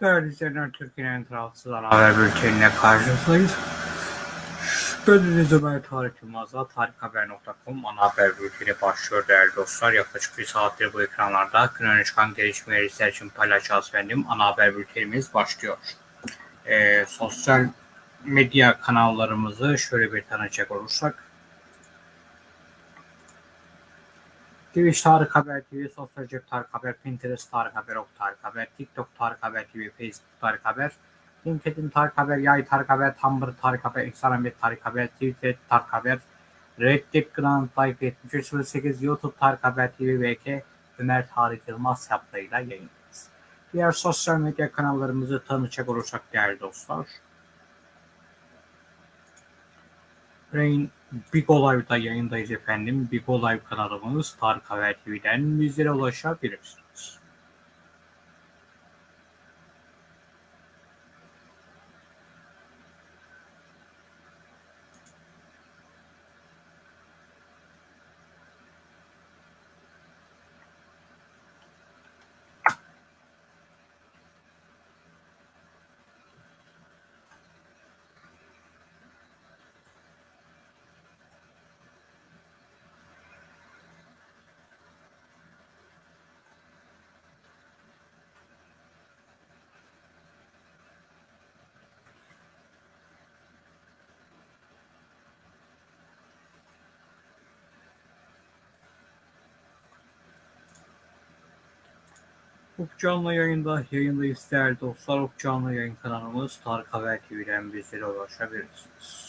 Değerli izleyenler, Türkiye'nin tarafsız ana haber bültenine karşınızdayız. Gördüğünüz Ömer Tarık Yılmaz'la tarikhaber.com ana haber bülteni başlıyor değerli dostlar. Yaklaşık bir saattir bu ekranlarda gün öne çıkan gelişmeleri sizler için paylaşacağız efendim. Ana haber bültenimiz başlıyor. Ee, sosyal medya kanallarımızı şöyle bir tanıcak olursak. Twitch Tarık Haber TV, Sosyal Cep Tarık Haber, Pinterest Tarık Haber, Ok Tarık Haber, TikTok Tarık Haber TV, Facebook Tarık Haber, LinkedIn Tarık Haber, Yay Tarık Haber, Tumblr Tarık Haber, Instagram Tarık Haber, Twitter Tarık Haber, Reddit Grand Life 7308, YouTube Tarık Haber TV, VK, Ömer Tarık Yılmaz yaptığıyla yayındayız. Diğer sosyal medya kanallarımızı tanıcak olursak değerli dostlar. Örneğin Big Olay'da yayındayız efendim. Big Olay kanalımız Tarık Haber TV'den bizlere ulaşabilirsiniz. Ufuk Canlı yayında yayındayız değerli dostlar. Ufuk Canlı yayın kanalımız Tarık Haber TV'den bizlere ulaşabilirsiniz.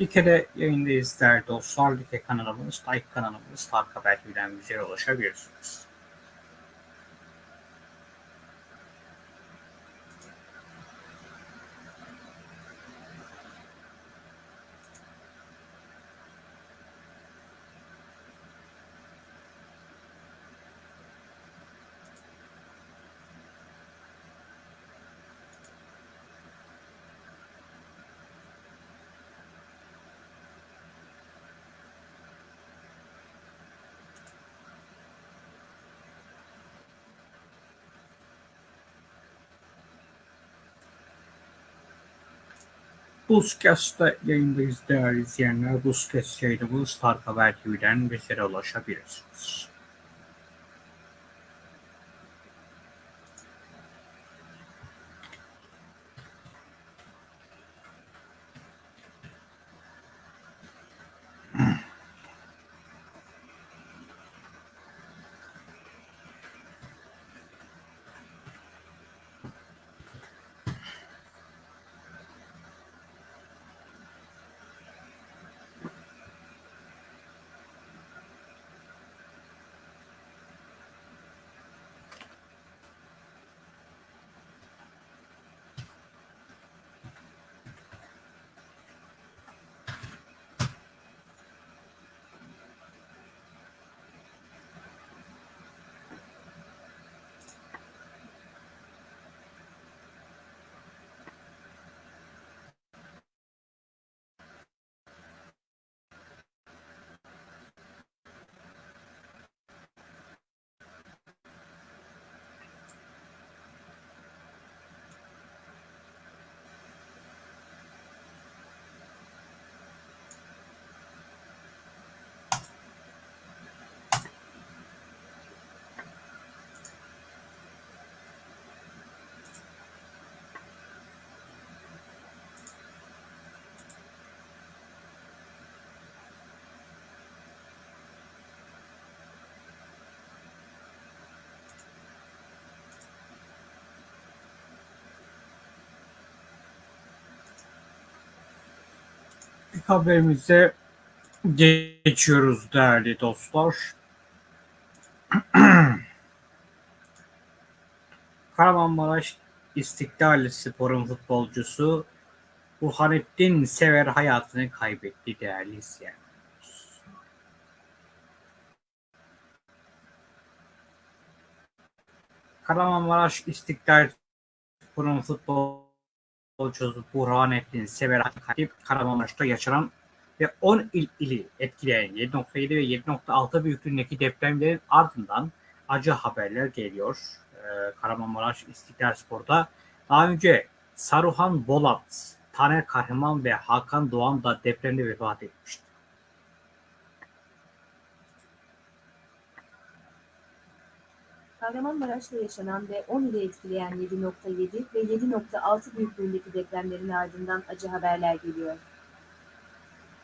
Like'de yayındayız değerli dostlar. Like kanalımız, Like kanalımız Tarık Haber TV'den bizlere ulaşabilirsiniz. Buzkast'ta yayındayız değerli izleyenler. Buzkast yayınımız Tarık Haber TV'den bizlere ulaşabilirsiniz. Haberimize geçiyoruz değerli dostlar. Kahramanmaraş İstiklal Spor'un futbolcusu Burhanettin Sever hayatını kaybetti değerli izleyenler. Kahramanmaraş İstiklal Spor'un futbolcusu Burhanettin Sever kayıp Kahramanmaraş'ta yaşanan ve 10 il ili etkileyen 7.7 ve 7.6 büyüklüğündeki depremlerin ardından acı haberler geliyor. Ee, Kahramanmaraş İstiklal Spor'da daha önce Saruhan Bolat, Taner Kahraman ve Hakan Doğan da depremde vefat etmişti. Kahramanmaraş'ta yaşanan ve 10 ili etkileyen 7.7 ve 7.6 büyüklüğündeki depremlerin ardından acı haberler geliyor.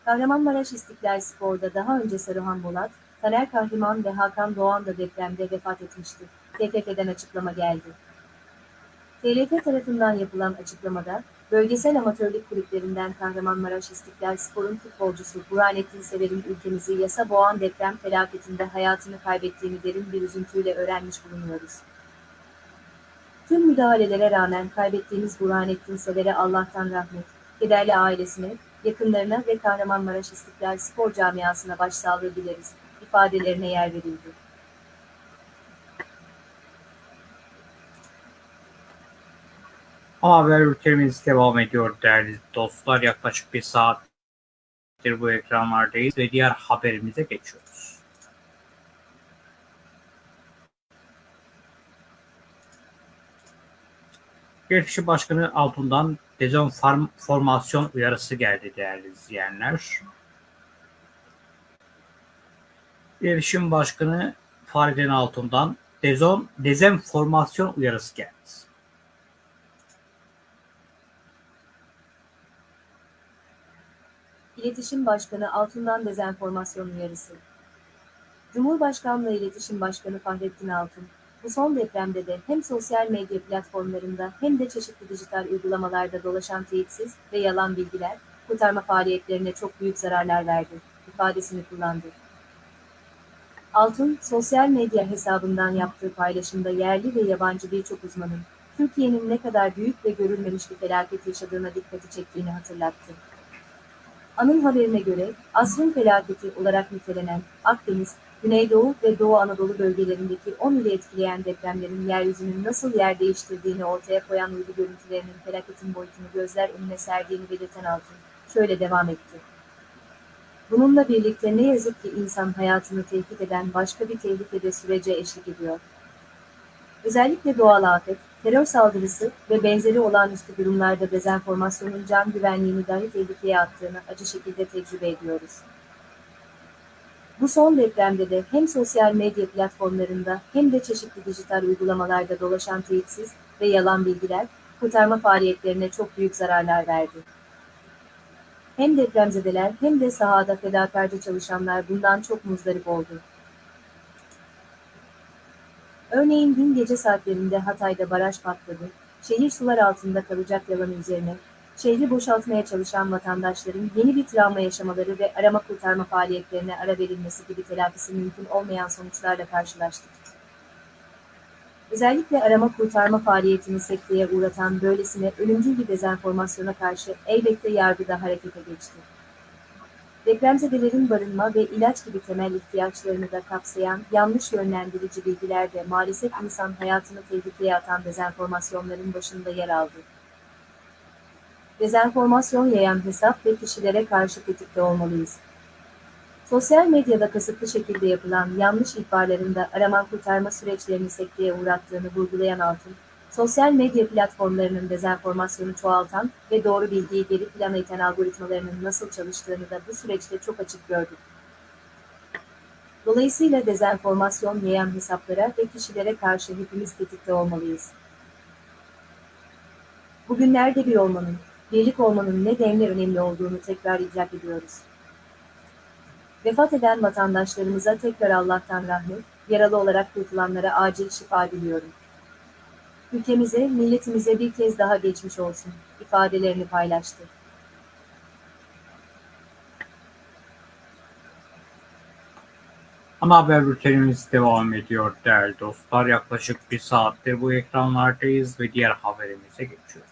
Kahramanmaraş İstiklal Spor'da daha önce Saruhan Bolat, Taner Kahraman ve Hakan Doğan da depremde vefat etmişti. TFF'den açıklama geldi. TLF tarafından yapılan açıklamada, bölgesel amatörlük kulüplerinden Kahramanmaraş İstiklal Spor'un futbolcusu Burhanettin Sever'in ülkemizi yasa boğan deprem felaketinde hayatını kaybettiğini derin bir üzüntüyle öğrenmiş bulunuyoruz. Tüm müdahalelere rağmen kaybettiğimiz Burhanettin Sever'e Allah'tan rahmet, kederli ailesine, yakınlarına ve Kahramanmaraş İstiklal Spor Camiası'na başsağlığı dileriz, ifadelerine yer verildi. Haber ülkemiz devam ediyor değerli dostlar. Yaklaşık bir saattir bu ekranlardayız ve diğer haberimize geçiyoruz. Gençlik Başkanı Altun'dan dezenformasyon uyarısı geldi değerli izleyenler. İletişim Başkanı Faridin Altun'dan dezon, dezenformasyon uyarısı geldi. İletişim Başkanı Altun'dan dezenformasyon uyarısı. Cumhurbaşkanlığı İletişim Başkanı Fahrettin Altun, bu son depremde de hem sosyal medya platformlarında hem de çeşitli dijital uygulamalarda dolaşan teyitsiz ve yalan bilgiler, kurtarma faaliyetlerine çok büyük zararlar verdi, ifadesini kullandı. Altun, sosyal medya hesabından yaptığı paylaşımda yerli ve yabancı birçok uzmanın, Türkiye'nin ne kadar büyük ve görülmemiş bir felaket yaşadığına dikkati çektiğini hatırlattı. Anın haberine göre, asrın felaketi olarak nitelenen Akdeniz, Güneydoğu ve Doğu Anadolu bölgelerindeki 10 ili etkileyen depremlerin yeryüzünün nasıl yer değiştirdiğini ortaya koyan uydu görüntülerinin felaketin boyutunu gözler önüne serdiğini belirten Altın, şöyle devam etti. Bununla birlikte ne yazık ki insan hayatını tehdit eden başka bir tehlike de sürece eşlik ediyor. Özellikle doğal afet, terör saldırısı ve benzeri olağanüstü durumlarda dezenformasyonun can güvenliğini dahi tehlikeye attığını acı şekilde tecrübe ediyoruz. Bu son depremde de hem sosyal medya platformlarında hem de çeşitli dijital uygulamalarda dolaşan teyitsiz ve yalan bilgiler, kurtarma faaliyetlerine çok büyük zararlar verdi. Hem depremzedeler hem de sahada fedakarca çalışanlar bundan çok muzdarip oldu. Örneğin dün gece saatlerinde Hatay'da baraj patladı, şehir sular altında kalacak yalanı üzerine, şehri boşaltmaya çalışan vatandaşların yeni bir travma yaşamaları ve arama kurtarma faaliyetlerine ara verilmesi gibi telafisi mümkün olmayan sonuçlarla karşılaştık. Özellikle arama kurtarma faaliyetini sekteye uğratan böylesine ölümcül bir dezenformasyona karşı elbette yargıda harekete geçti. Depremzedelerin barınma ve ilaç gibi temel ihtiyaçlarını da kapsayan yanlış yönlendirici bilgiler de maalesef insan hayatını tehlikeye atan dezenformasyonların başında yer aldı. Dezenformasyon yayan hesap ve kişilere karşı tetikte olmalıyız. Sosyal medyada kasıtlı şekilde yapılan yanlış ihbarlarında arama kurtarma süreçlerini sekteye uğrattığını vurgulayan Altın, sosyal medya platformlarının dezenformasyonu çoğaltan ve doğru bilgiyi geri plana iten algoritmalarının nasıl çalıştığını da bu süreçte çok açık gördük. Dolayısıyla dezenformasyon yayan hesaplara ve kişilere karşı hepimiz tetikte olmalıyız. Bugünlerde bir olmanın, birlik olmanın ne denli önemli olduğunu tekrar idrak ediyoruz. Vefat eden vatandaşlarımıza tekrar Allah'tan rahmet, yaralı olarak kurtulanlara acil şifa diliyorum ülkemize, milletimize bir kez daha geçmiş olsun ifadelerini paylaştı. Ana haber bültenimiz devam ediyor değerli dostlar. Yaklaşık bir saattir bu ekranlardayız ve diğer haberimize geçiyoruz.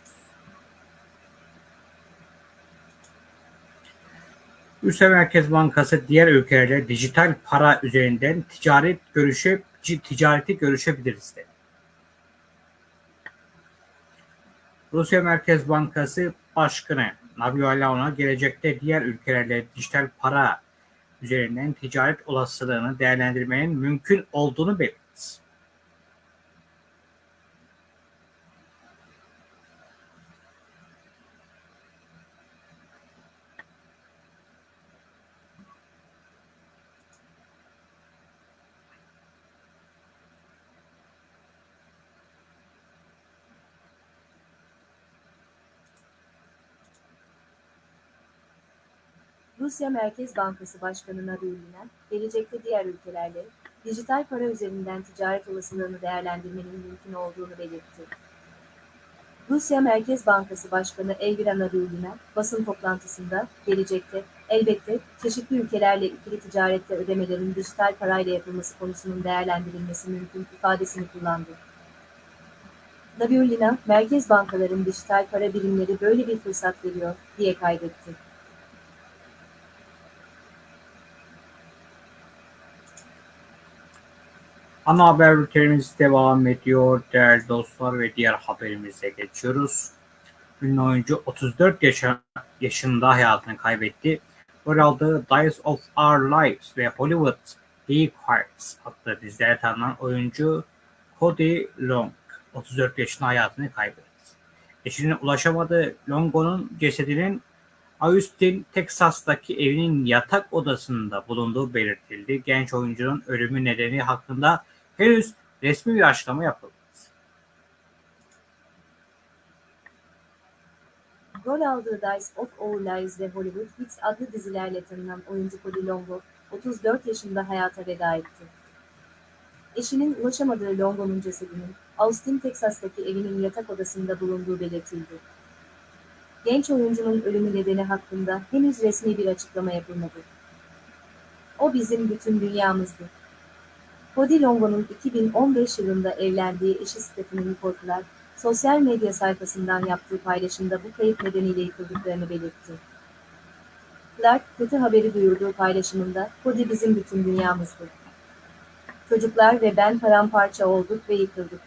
Rusya Merkez Bankası diğer ülkelerle dijital para üzerinden ticaret görüşüp ticareti görüşebiliriz dedi. Rusya Merkez Bankası Başkanı Nabi Alaon'a gelecekte diğer ülkelerle dijital para üzerinden ticaret olasılığını değerlendirmenin mümkün olduğunu belirtti. Rusya Merkez Bankası Başkanı Nabiullina, gelecekte diğer ülkelerle dijital para üzerinden ticaret olasılığını değerlendirmenin mümkün olduğunu belirtti. Rusya Merkez Bankası Başkanı Elvira Nabiullina, basın toplantısında, gelecekte, elbette, çeşitli ülkelerle ikili ticarette ödemelerin dijital parayla yapılması konusunun değerlendirilmesi mümkün ifadesini kullandı. Nabiullina, merkez bankaların dijital para birimleri böyle bir fırsat veriyor, diye kaydetti. Ana haber bültenimiz devam ediyor değerli dostlar ve diğer haberimize geçiyoruz. Ünlü oyuncu 34 yaşa, yaşında hayatını kaybetti. Rol aldığı of Our Lives ve Hollywood Hearts adlı dizilere tanınan oyuncu Cody Long 34 yaşında hayatını kaybetti. Eşinin ulaşamadığı Longo'nun cesedinin Austin, Texas'taki evinin yatak odasında bulunduğu belirtildi. Genç oyuncunun ölümü nedeni hakkında henüz resmi bir açıklama yapılmadı. Rol aldığı Dice of Our Lives ve Hollywood Hits adlı dizilerle tanınan oyuncu Cody Longo, 34 yaşında hayata veda etti. Eşinin ulaşamadığı Longo'nun cesedinin, Austin, Texas'taki evinin yatak odasında bulunduğu belirtildi. Genç oyuncunun ölümü nedeni hakkında henüz resmi bir açıklama yapılmadı. O bizim bütün dünyamızdı. Cody Longo'nun 2015 yılında evlendiği eşi Stephanie Nicole sosyal medya sayfasından yaptığı paylaşımda bu kayıp nedeniyle yıkıldıklarını belirtti. Clark, kötü haberi duyurduğu paylaşımında, Cody bizim bütün dünyamızdı. Çocuklar ve ben paramparça olduk ve yıkıldık.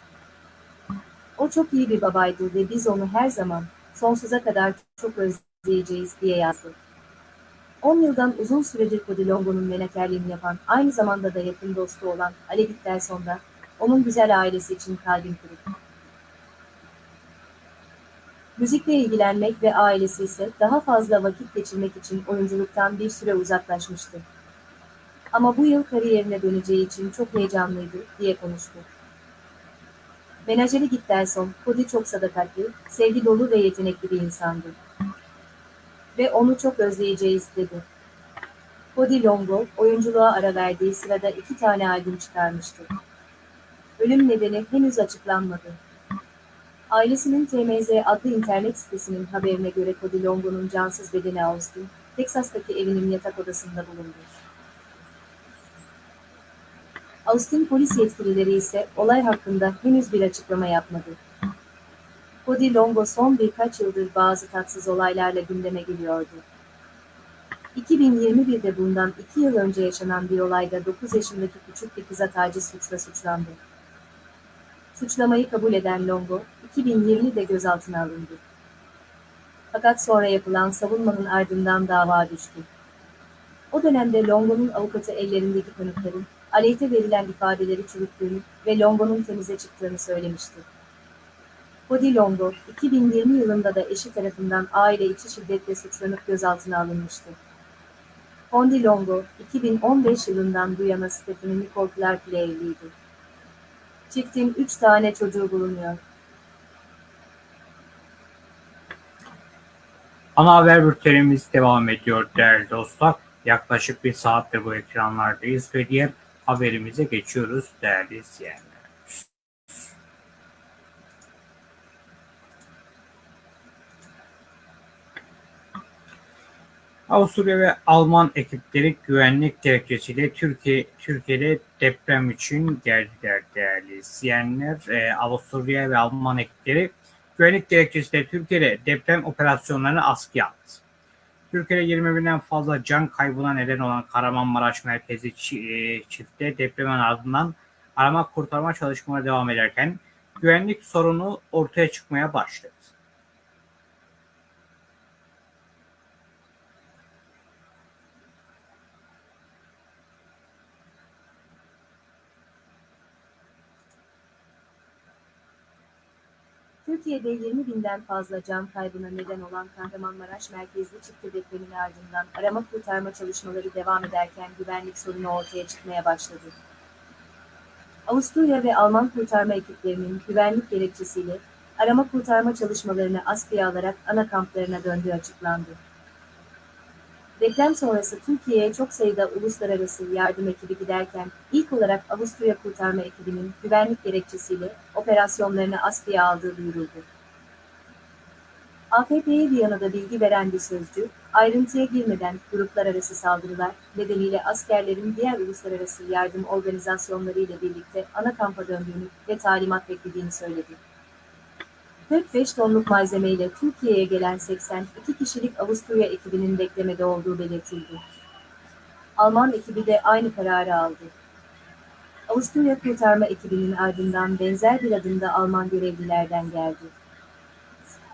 O çok iyi bir babaydı ve biz onu her zaman, sonsuza kadar çok özleyeceğiz diye yazdı. 10 yıldan uzun süredir Cody Longo'nun menakerliğini yapan, aynı zamanda da yakın dostu olan Alex Delson da, onun güzel ailesi için kalbim kırık. Müzikle ilgilenmek ve ailesi ise daha fazla vakit geçirmek için oyunculuktan bir süre uzaklaşmıştı. Ama bu yıl kariyerine döneceği için çok heyecanlıydı, diye konuştu. Menajeri Gittelson, Cody çok sadakatli, sevgi dolu ve yetenekli bir insandı. Ve onu çok özleyeceğiz, dedi. Cody Longo, oyunculuğa ara verdiği sırada iki tane albüm çıkarmıştı. Ölüm nedeni henüz açıklanmadı. Ailesinin TMZ adlı internet sitesinin haberine göre Cody Longo'nun cansız bedeni Austin, Teksas'taki evinin yatak odasında bulundu. Austin polis yetkilileri ise olay hakkında henüz bir açıklama yapmadı. Cody Longo son birkaç yıldır bazı tatsız olaylarla gündeme geliyordu. 2021'de bundan 2 yıl önce yaşanan bir olayda 9 yaşındaki küçük bir kıza taciz suçla suçlandı. Suçlamayı kabul eden Longo, 2020'de gözaltına alındı. Fakat sonra yapılan savunmanın ardından dava düştü. O dönemde Longo'nun avukatı ellerindeki kanıtların, aleyhte verilen ifadeleri çürüttüğünü ve Longo'nun temize çıktığını söylemişti. Cody Longo, 2020 yılında da eşi tarafından aile içi şiddetle suçlanıp gözaltına alınmıştı. Cody Longo, 2015 yılından bu yana Stephanie Nicole Clark ile evliydi. Çiftin 3 tane çocuğu bulunuyor. Ana haber bültenimiz devam ediyor değerli dostlar. Yaklaşık bir saattir bu ekranlardayız ve diğer haberimize geçiyoruz değerli izleyenler. Avusturya ve Alman ekipleri güvenlik gerekçesiyle Türkiye Türkiye'de deprem için geldiler değerli izleyenler. Ee, Avusturya ve Alman ekipleri güvenlik gerekçesiyle Türkiye'de deprem operasyonlarını askıya aldı. Türkiye'de 20 binden fazla can kaybına neden olan Kahramanmaraş merkezi e, çifte depremin ardından arama kurtarma çalışmaları devam ederken güvenlik sorunu ortaya çıkmaya başladı. Türkiye'de 20 binden fazla can kaybına neden olan Kahramanmaraş merkezli çifte depremin ardından arama kurtarma çalışmaları devam ederken güvenlik sorunu ortaya çıkmaya başladı. Avusturya ve Alman kurtarma ekiplerinin güvenlik gerekçesiyle arama kurtarma çalışmalarını askıya alarak ana kamplarına döndüğü açıklandı. Deprem sonrası Türkiye'ye çok sayıda uluslararası yardım ekibi giderken ilk olarak Avusturya kurtarma ekibinin güvenlik gerekçesiyle operasyonlarını askıya aldığı duyuruldu. AFP'ye Viyana'da bilgi veren bir sözcü, ayrıntıya girmeden gruplar arası saldırılar nedeniyle askerlerin diğer uluslararası yardım organizasyonları ile birlikte ana kampa döndüğünü ve talimat beklediğini söyledi. 45 tonluk malzemeyle Türkiye'ye gelen 82 kişilik Avusturya ekibinin beklemede olduğu belirtildi. Alman ekibi de aynı kararı aldı. Avusturya kurtarma ekibinin ardından benzer bir adım da Alman görevlilerden geldi.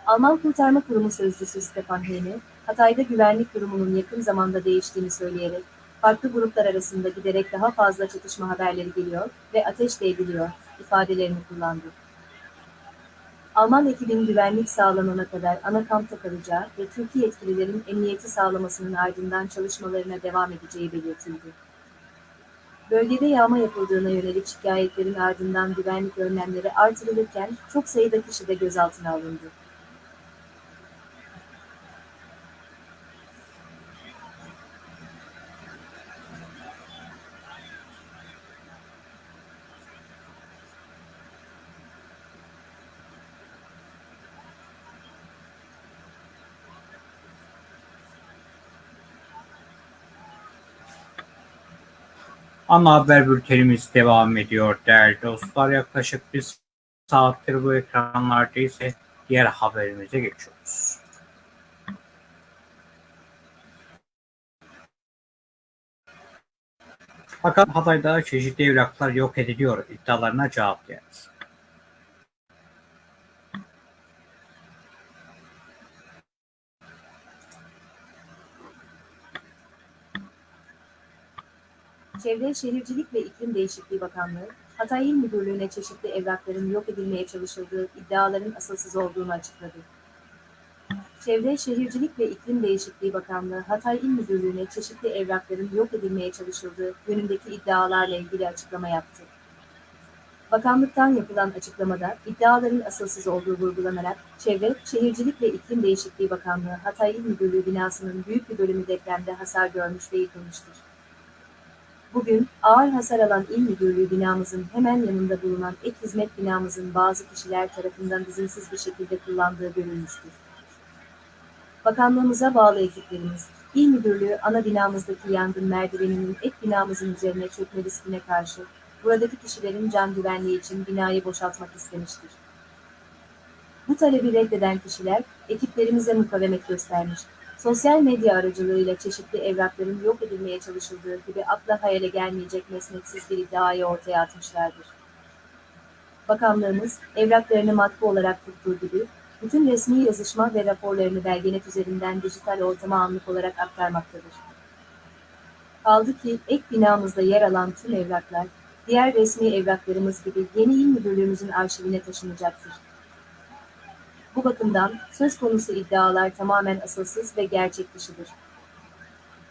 Alman Kurtarma Kurumu Sözcüsü Stefan Hene, Hatay'da güvenlik durumunun yakın zamanda değiştiğini söyleyerek, farklı gruplar arasında giderek daha fazla çatışma haberleri geliyor ve ateş de ifadelerini kullandı. Alman ekibin güvenlik sağlanana kadar ana kampta kalacağı ve Türkiye yetkililerin emniyeti sağlamasının ardından çalışmalarına devam edeceği belirtildi. Bölgede yağma yapıldığına yönelik şikayetlerin ardından güvenlik önlemleri artırılırken çok sayıda kişi de gözaltına alındı. Ana haber bültenimiz devam ediyor değerli dostlar. Yaklaşık bir saattir bu ekranlardayız ve diğer haberimize geçiyoruz. Fakat Hatay'da çeşitli evraklar yok ediliyor iddialarına cevap geldi. Çevre Şehircilik ve İklim Değişikliği Bakanlığı, Hatay İl Müdürlüğü'ne çeşitli evrakların yok edilmeye çalışıldığı iddiaların asılsız olduğunu açıkladı. Çevre Şehircilik ve İklim Değişikliği Bakanlığı, Hatay İl Müdürlüğü'ne çeşitli evrakların yok edilmeye çalışıldığı yönündeki iddialarla ilgili açıklama yaptı. Bakanlıktan yapılan açıklamada iddiaların asılsız olduğu vurgulanarak Çevre, Şehircilik ve İklim Değişikliği Bakanlığı Hatay İl Müdürlüğü binasının büyük bir bölümü depremde hasar görmüş ve yıkılmıştır. Bugün, ağır hasar alan İl Müdürlüğü binamızın hemen yanında bulunan ek hizmet binamızın bazı kişiler tarafından izinsiz bir şekilde kullandığı görülmüştür. Bakanlığımıza bağlı ekiplerimiz, İl Müdürlüğü ana binamızdaki yangın merdiveninin ek binamızın üzerine çökme riskine karşı, buradaki kişilerin can güvenliği için binayı boşaltmak istemiştir. Bu talebi reddeden kişiler, ekiplerimize mukavemet göstermiş, sosyal medya aracılığıyla çeşitli evrakların yok edilmeye çalışıldığı gibi akla hayale gelmeyecek mesnetsiz bir iddiayı ortaya atmışlardır. Bakanlığımız, evraklarını matbu olarak tuttuğu gibi, bütün resmi yazışma ve raporlarını belgenet üzerinden dijital ortama anlık olarak aktarmaktadır. Kaldı ki ek binamızda yer alan tüm evraklar, diğer resmi evraklarımız gibi yeni il müdürlüğümüzün arşivine taşınacaktır. Bu bakımdan söz konusu iddialar tamamen asılsız ve gerçek dışıdır.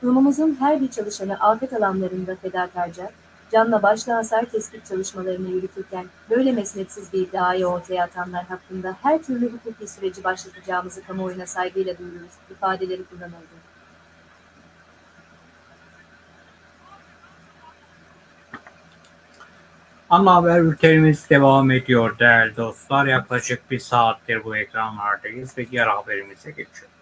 Kurumumuzun her bir çalışanı afet alanlarında fedakarca, canla başla hasar tespit çalışmalarını yürütürken böyle mesnetsiz bir iddiayı ortaya atanlar hakkında her türlü hukuki süreci başlatacağımızı kamuoyuna saygıyla duyururuz ifadeleri kullanıldı. Ana haber bültenimiz devam ediyor değerli dostlar. Yaklaşık bir saattir bu ekranlardayız ve diğer haberimize geçiyoruz.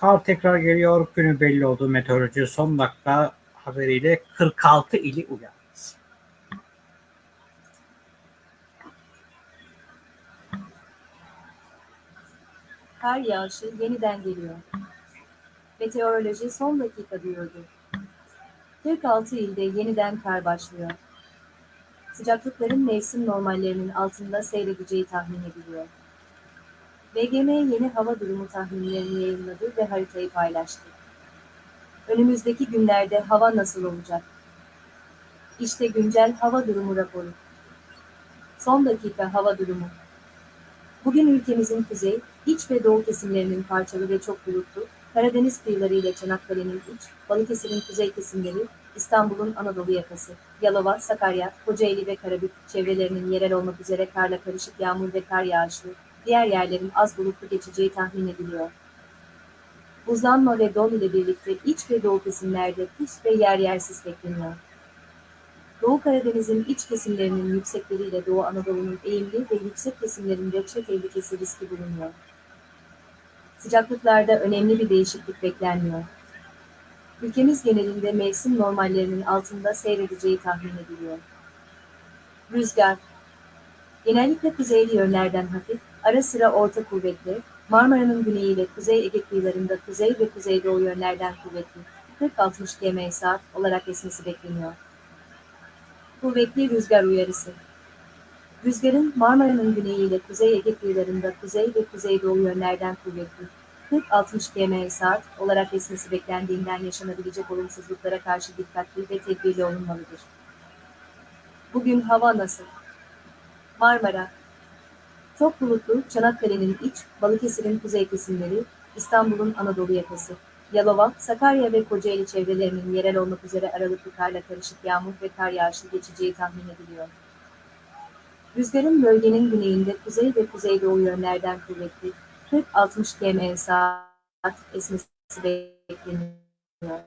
Kar tekrar geliyor. Günü belli oldu. Meteoroloji son dakika haberiyle 46 ili uyar. Kar yağışı yeniden geliyor. Meteoroloji son dakika duyurdu. 46 ilde yeniden kar başlıyor. Sıcaklıkların mevsim normallerinin altında seyredeceği tahmin ediliyor. BGM yeni hava durumu tahminlerini yayınladı ve haritayı paylaştı. Önümüzdeki günlerde hava nasıl olacak? İşte güncel hava durumu raporu. Son dakika hava durumu. Bugün ülkemizin kuzey, iç ve doğu kesimlerinin parçalı ve çok bulutlu, Karadeniz kıyıları ile Çanakkale'nin iç, Balıkesir'in kuzey kesimleri, İstanbul'un Anadolu yakası, Yalova, Sakarya, Kocaeli ve Karabük çevrelerinin yerel olmak üzere karla karışık yağmur ve kar yağışlı, diğer yerlerin az bulutlu geçeceği tahmin ediliyor. Buzlanma ve don ile birlikte iç ve doğu kesimlerde pus ve yer yer sis bekleniyor. Doğu Karadeniz'in iç kesimlerinin yüksekleriyle Doğu Anadolu'nun eğimli ve yüksek kesimlerinde çöl tehlikesi riski bulunuyor. Sıcaklıklarda önemli bir değişiklik beklenmiyor. Ülkemiz genelinde mevsim normallerinin altında seyredeceği tahmin ediliyor. Rüzgar Genellikle kuzeyli yönlerden hafif, ara sıra orta kuvvetli, Marmara'nın güneyi ile Kuzey Ege kıyılarında kuzey ve kuzeydoğu yönlerden kuvvetli, 40-60 km saat olarak esmesi bekleniyor. Kuvvetli rüzgar uyarısı. Rüzgarın Marmara'nın güneyi ile Kuzey Ege kıyılarında kuzey ve kuzeydoğu yönlerden kuvvetli, 40-60 km saat olarak esmesi beklendiğinden yaşanabilecek olumsuzluklara karşı dikkatli ve tedbirli olunmalıdır. Bugün hava nasıl? Marmara Çok bulutlu, Çanakkale'nin iç, Balıkesir'in kuzey kesimleri, İstanbul'un Anadolu yakası, Yalova, Sakarya ve Kocaeli çevrelerinin yerel olmak üzere aralıklı karla karışık yağmur ve kar yağışlı geçeceği tahmin ediliyor. Rüzgarın bölgenin güneyinde kuzey ve kuzeydoğu yönlerden kuvvetli, 40-60 km saat esmesi bekleniyor.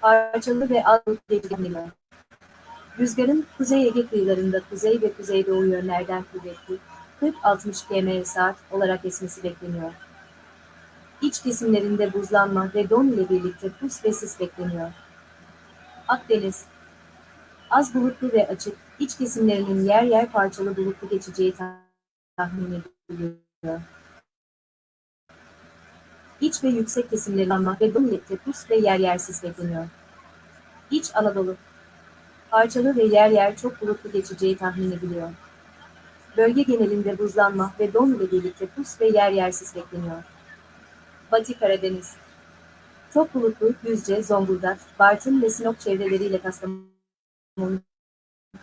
Parçalı ve az geçeceği Rüzgarın Kuzey Ege kıyılarında kuzey ve kuzeydoğu yönlerden kuvvetli, 40-60 km saat olarak esmesi bekleniyor. İç kesimlerinde buzlanma ve don ile birlikte pus ve sis bekleniyor. Akdeniz Az bulutlu ve açık, iç kesimlerinin yer yer parçalı bulutlu geçeceği tahmin ediliyor. İç ve yüksek kesimlerin ama ve don ile pus ve yer yer sis bekleniyor. İç Anadolu Parçalı ve yer yer çok bulutlu geçeceği tahmin ediliyor. Bölge genelinde buzlanma ve don ile birlikte pus ve yer yer sis bekleniyor. Batı Karadeniz Çok bulutlu, Düzce, Zonguldak, Bartın ve Sinop çevreleriyle Kastamonu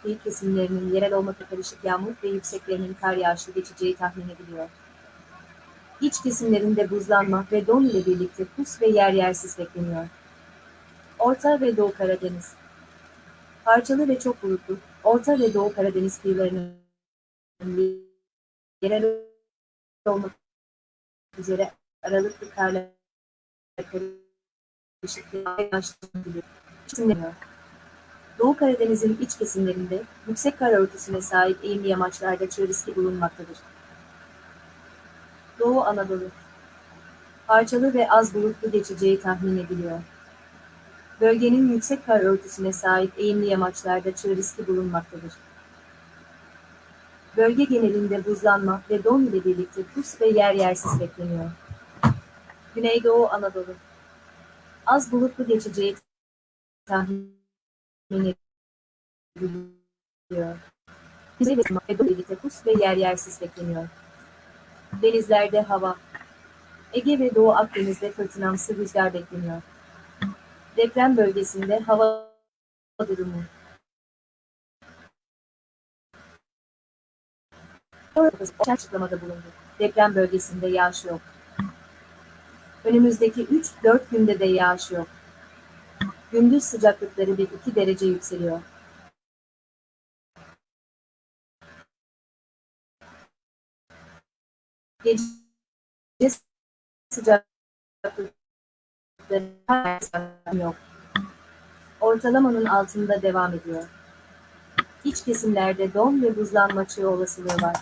kıyı kesimlerinin yerel olmakla karışık yağmur ve yükseklerinin kar yağışlı geçeceği tahmin ediliyor. İç kesimlerinde buzlanma ve don ile birlikte pus ve yer yer sis bekleniyor. Orta ve Doğu Karadeniz Parçalı ve çok bulutlu, Orta ve Doğu Karadeniz kıyılarının yerel olmak üzere aralıklı karla karışık yağışlı Doğu Karadeniz'in iç kesimlerinde yüksek kar örtüsüne sahip eğimli yamaçlarda çığ riski bulunmaktadır. Doğu Anadolu Parçalı ve az bulutlu geçeceği tahmin ediliyor. Bölgenin yüksek kar örtüsüne sahip eğimli yamaçlarda çığ riski bulunmaktadır. Bölge genelinde buzlanma ve don ile birlikte pus ve yer yersiz bekleniyor. Güneydoğu Anadolu Az bulutlu geçeceği tahmin ediliyor. Kuzey ve ile birlikte ve yer yersiz bekleniyor. Denizlerde hava Ege ve Doğu Akdeniz'de fırtınamsı rüzgar bekleniyor. Deprem bölgesinde hava durumu. açıklamada bulundu. Deprem bölgesinde yağış yok. Önümüzdeki 3-4 günde de yağış yok. Gündüz sıcaklıkları 1-2 derece yükseliyor. Gece sıcaklıkları yok. Ortalamanın altında devam ediyor. İç kesimlerde don ve buzlanma çığı olasılığı var.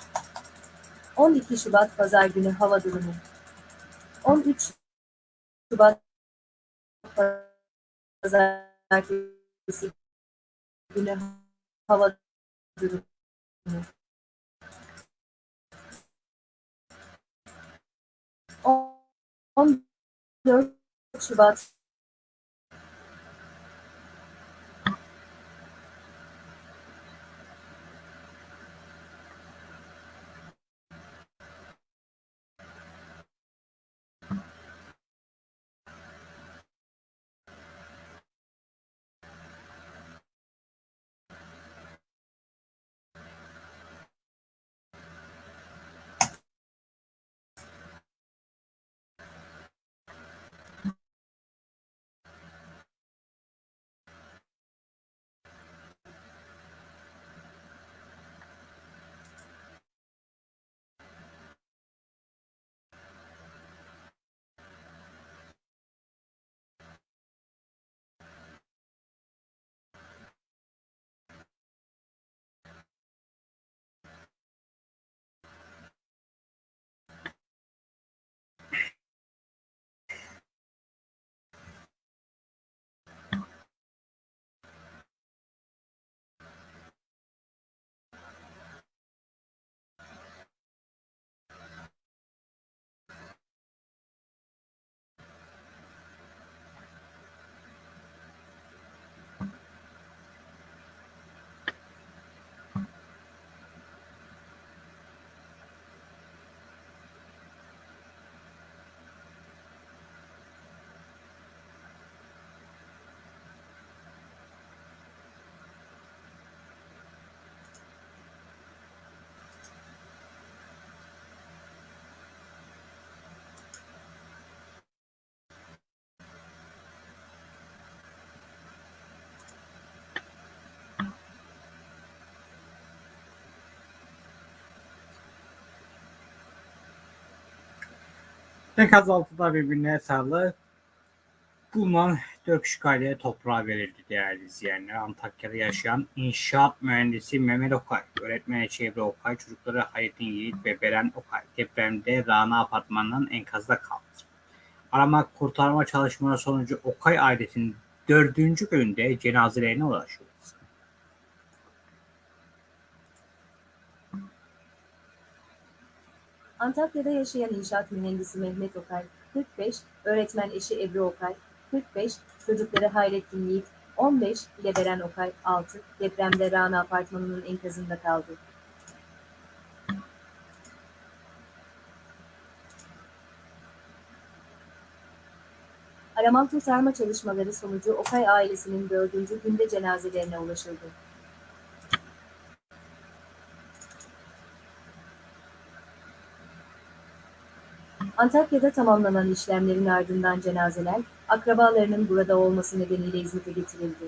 12 Şubat Pazar günü hava durumu. 13 Şubat Pazartesi günü hava durumu. 14 Şubat Enkaz altında birbirine sarılı bulunan kişi aileye toprağa verildi değerli izleyenler. Antakya'da yaşayan inşaat mühendisi Mehmet Okay, öğretmeni Çevre Okay, çocukları Hayrettin Yiğit ve Beren Okay depremde Rana apartmanının enkazda kaldı. Arama kurtarma çalışmaları sonucu Okay ailesinin dördüncü günde cenazelerine ulaşıldı. Antakya'da yaşayan inşaat mühendisi Mehmet Okay, 45, öğretmen eşi Ebru Okay, 45, çocukları Hayrettin Yiğit, 15 ile Beren Okay, 6, depremde Rana apartmanının enkazında kaldı. Arama kurtarma çalışmaları sonucu Okay ailesinin dördüncü günde cenazelerine ulaşıldı. Antakya'da tamamlanan işlemlerin ardından cenazeler, akrabalarının burada olması nedeniyle İzmit'e getirildi.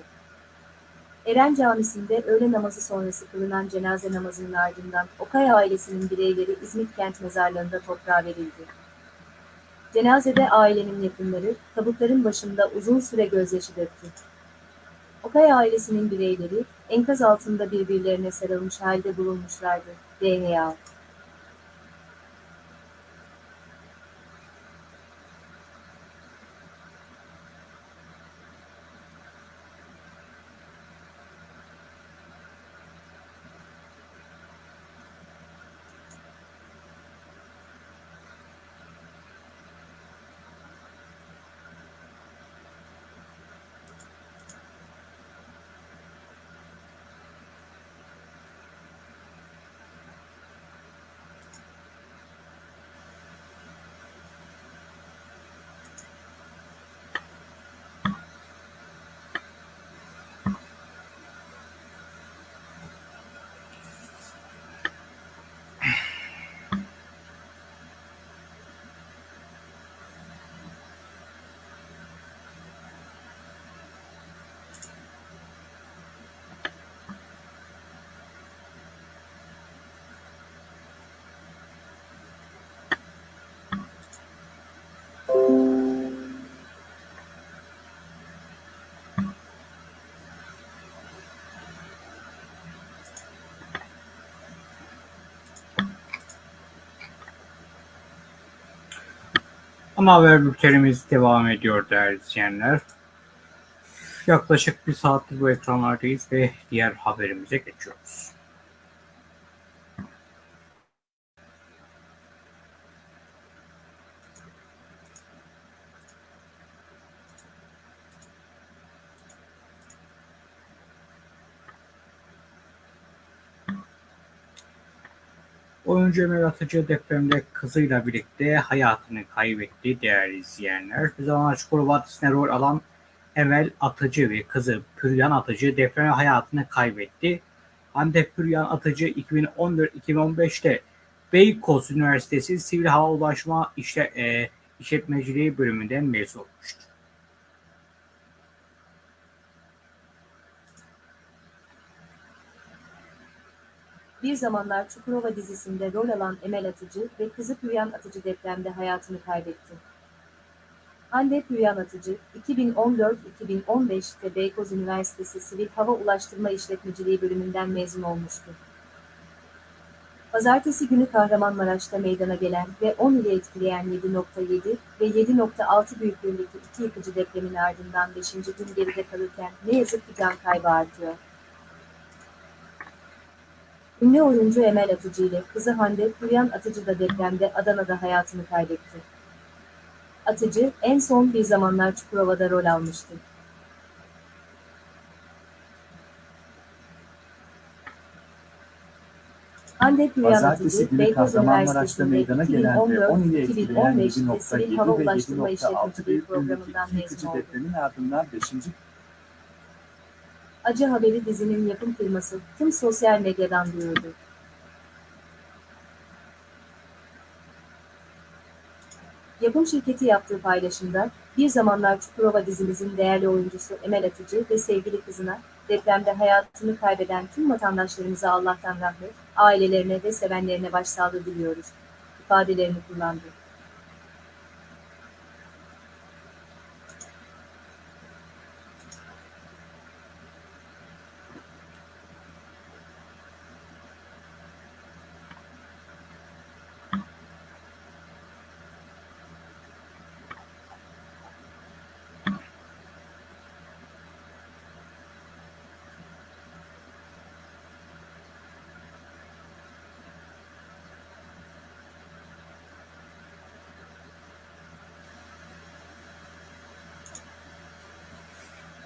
Eren Camisi'nde öğle namazı sonrası kılınan cenaze namazının ardından Okay ailesinin bireyleri İzmit Kent Mezarlığı'nda toprağa verildi. Cenazede ailenin yakınları, tabutların başında uzun süre gözyaşı döktü. Okay ailesinin bireyleri, enkaz altında birbirlerine sarılmış halde bulunmuşlardı. DNA Ana haber bültenimiz devam ediyor değerli izleyenler. Yaklaşık bir saattir bu ekranlardayız ve diğer haberimize geçiyoruz. Oyuncu Emel Atıcı depremde kızıyla birlikte hayatını kaybetti değerli izleyenler. Zaman Çukurova Vadisi'ne rol alan Emel Atıcı ve kızı Püryan Atıcı depremde hayatını kaybetti. Hande Püryan Atıcı 2014-2015'te Beykoz Üniversitesi Sivil Hava Ulaşma e, İşletmeciliği bölümünden mezun olmuştu. Bir zamanlar Çukurova dizisinde rol alan Emel Atıcı ve kızı Püryan Atıcı depremde hayatını kaybetti. Hande Püryan Atıcı, 2014-2015'te Beykoz Üniversitesi Sivil Hava Ulaştırma İşletmeciliği bölümünden mezun olmuştu. Pazartesi günü Kahramanmaraş'ta meydana gelen ve 10 ili etkileyen 7.7 ve 7.6 büyüklüğündeki iki yıkıcı depremin ardından 5. gün geride kalırken ne yazık ki can kaybı artıyor. Ünlü oyuncu Emel Atıcı ile kızı Hande Püryan Atıcı da depremde Adana'da hayatını kaybetti. Atıcı en son bir zamanlar Çukurova'da rol almıştı. Hande Pazartesi Atıcı, Beykoz Üniversitesi'nde meydana gelen ve 10 ili etkileyen 2014-2015'te Sivil Hava 7.7 ve Ulaştırma 7.6 İşletmeciliği büyüklüğündeki yıkıcı depremin ardından 5. Acı haberi dizinin yapım firması tüm sosyal medyadan duyurdu. Yapım şirketi yaptığı paylaşımda, bir zamanlar Çukurova dizimizin değerli oyuncusu Emel Atıcı ve sevgili kızına, depremde hayatını kaybeden tüm vatandaşlarımıza Allah'tan rahmet, ailelerine ve sevenlerine başsağlığı diliyoruz, ifadelerini kullandı.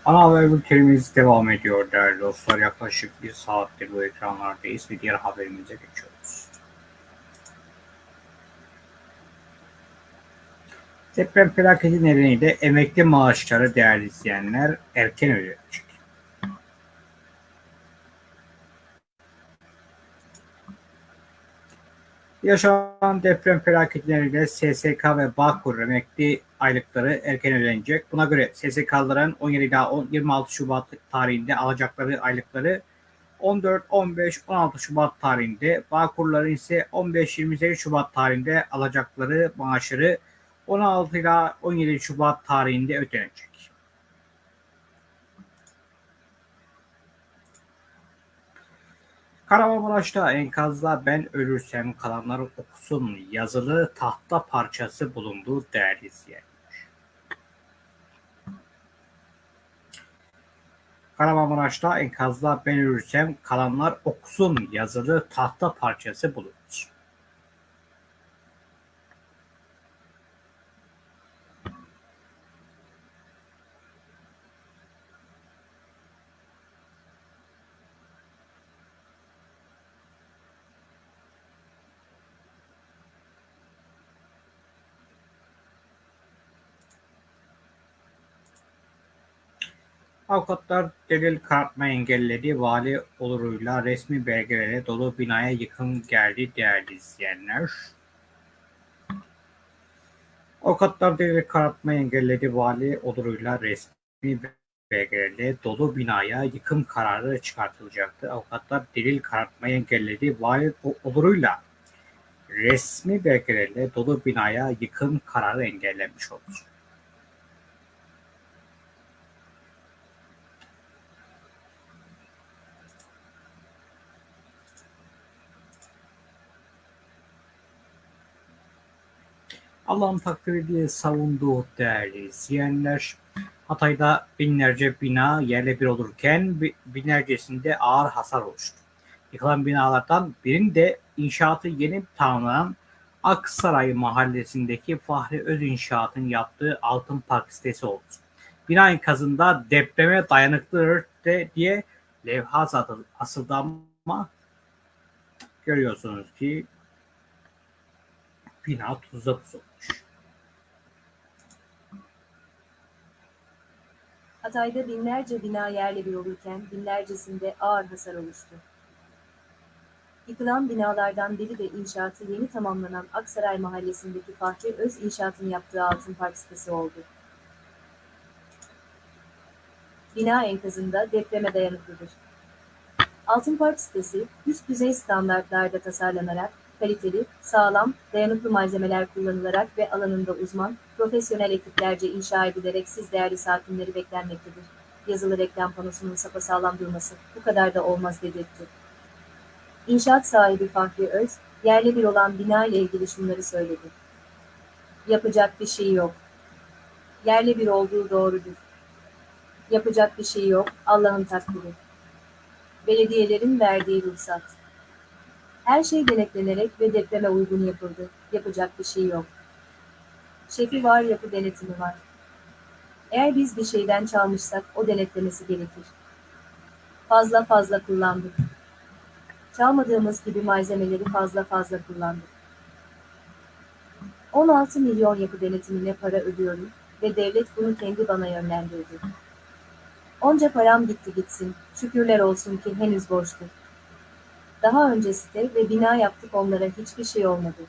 Ana haber bültenimiz devam ediyor değerli dostlar. Yaklaşık bir saattir bu ekranlardayız ve diğer haberimize geçiyoruz. Deprem felaketi nedeniyle emekli maaşları değerli izleyenler erken ödenecek. Yaşanan deprem felaketi nedeniyle SSK ve Bağkur emekli aylıkları erken ödenecek. Buna göre SSK'ların 17 ila 26 Şubat tarihinde alacakları aylıkları 14, 15, 16 Şubat tarihinde, Bağkurların ise 15-28 Şubat tarihinde alacakları maaşları 16 ila 17 Şubat tarihinde ödenecek. Kahramanmaraş'ta enkazda ben ölürsem kalanlar okusun yazılı tahta parçası bulundu değerli izleyenler. Kahramanmaraş'ta enkazda ben ölürsem kalanlar okusun yazılı tahta parçası bulundu. Avukatlar delil karartma engelledi. Vali oluruyla resmi belgelere dolu binaya yıkım geldi değerli izleyenler. Avukatlar delil karartma engelledi. Vali oluruyla resmi belgelerle dolu binaya yıkım kararı çıkartılacaktı. Avukatlar delil karartmayı engelledi. Vali oluruyla resmi belgelerle dolu binaya yıkım kararı engellenmiş oldu. Allah'ın takdiri diye savunduğu değerli izleyenler, Hatay'da binlerce bina yerle bir olurken binlercesinde ağır hasar oluştu. Yıkılan binalardan birinde inşaatı yeni tamamlanan Aksaray mahallesindeki Fahri Öz İnşaat'ın yaptığı Altın Park sitesi oldu. Bina enkazında depreme dayanıklıdır de diye levha asıldı ama görüyorsunuz ki bina tuzla tuz Hatay'da binlerce bina yerle bir olurken binlercesinde ağır hasar oluştu. Yıkılan binalardan biri de inşaatı yeni tamamlanan Aksaray mahallesindeki Fahri Öz İnşaat'ın yaptığı Altın Park sitesi oldu. Bina enkazında depreme dayanıklıdır. Altın Park sitesi, üst düzey standartlarda tasarlanarak, kaliteli, sağlam, dayanıklı malzemeler kullanılarak ve alanında uzman, profesyonel ekiplerce inşa edilerek siz değerli sakinleri beklenmektedir. Yazılı reklam panosunun sapasağlam durması, bu kadar da olmaz dedirtti. İnşaat sahibi Fahri Öz, yerli bir olan bina ile ilgili şunları söyledi. Yapacak bir şey yok. Yerli bir olduğu doğrudur. Yapacak bir şey yok, Allah'ın takdiri. Belediyelerin verdiği ruhsat. Her şey denetlenerek ve depreme uygun yapıldı. Yapacak bir şey yok. Şefi var, yapı denetimi var. Eğer biz bir şeyden çalmışsak o denetlemesi gerekir. Fazla fazla kullandık. Çalmadığımız gibi malzemeleri fazla fazla kullandık. 16 milyon yapı denetimine para ödüyorum ve devlet bunu kendi bana yönlendirdi. Onca param gitti gitsin, şükürler olsun ki henüz borçlu. Daha önce site ve bina yaptık onlara hiçbir şey olmadı.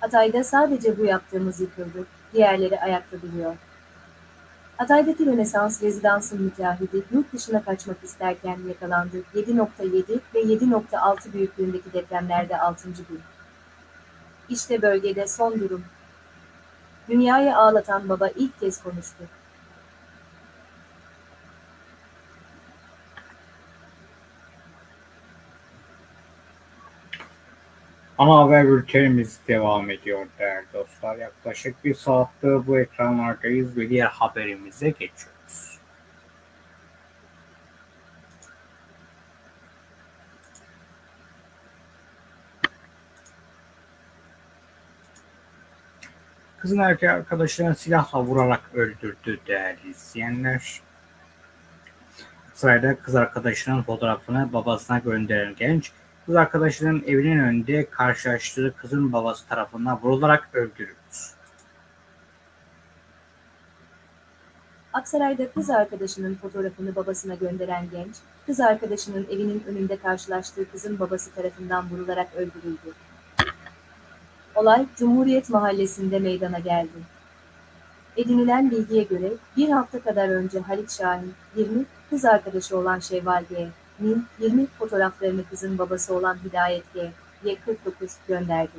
Hatay'da sadece bu yaptığımız yıkıldı, diğerleri ayakta duruyor. Hatay'daki Rönesans rezidansın müteahhidi yurt dışına kaçmak isterken yakalandı. 7.7 ve 7.6 büyüklüğündeki depremlerde 6. gün. İşte bölgede son durum. Dünyayı ağlatan baba ilk kez konuştu. Ana haber bültenimiz devam ediyor değerli dostlar. Yaklaşık bir saattir bu ekranlardayız ve diğer haberimize geçiyoruz. Kızın erkek arkadaşlarını silahla vurarak öldürdü değerli izleyenler. Sırayla kız arkadaşının fotoğrafını babasına gönderen genç Kız arkadaşının evinin önünde karşılaştığı kızın babası tarafından vurularak öldürüldü. Aksaray'da kız arkadaşının fotoğrafını babasına gönderen genç, kız arkadaşının evinin önünde karşılaştığı kızın babası tarafından vurularak öldürüldü. Olay Cumhuriyet Mahallesi'nde meydana geldi. Edinilen bilgiye göre bir hafta kadar önce Halit Şahin, 20, kız arkadaşı olan Şevval G. Nin 20 fotoğraflarını kızın babası olan Hidayet G. Y 49 gönderdi.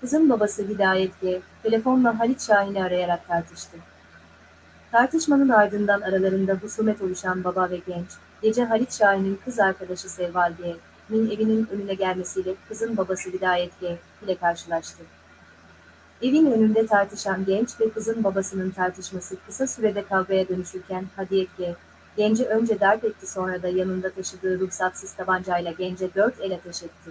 Kızın babası Hidayet G. telefonla Halit Şahin'i arayarak tartıştı. Tartışmanın ardından aralarında husumet oluşan baba ve genç, gece Halit Şahin'in kız arkadaşı Sevval G. Nin evinin önüne gelmesiyle kızın babası Hidayet G. ile karşılaştı. Evin önünde tartışan genç ve kızın babasının tartışması kısa sürede kavgaya dönüşürken Hadiyet G. Genci önce darp etti sonra da yanında taşıdığı ruhsatsız tabancayla gence dört el ateş etti.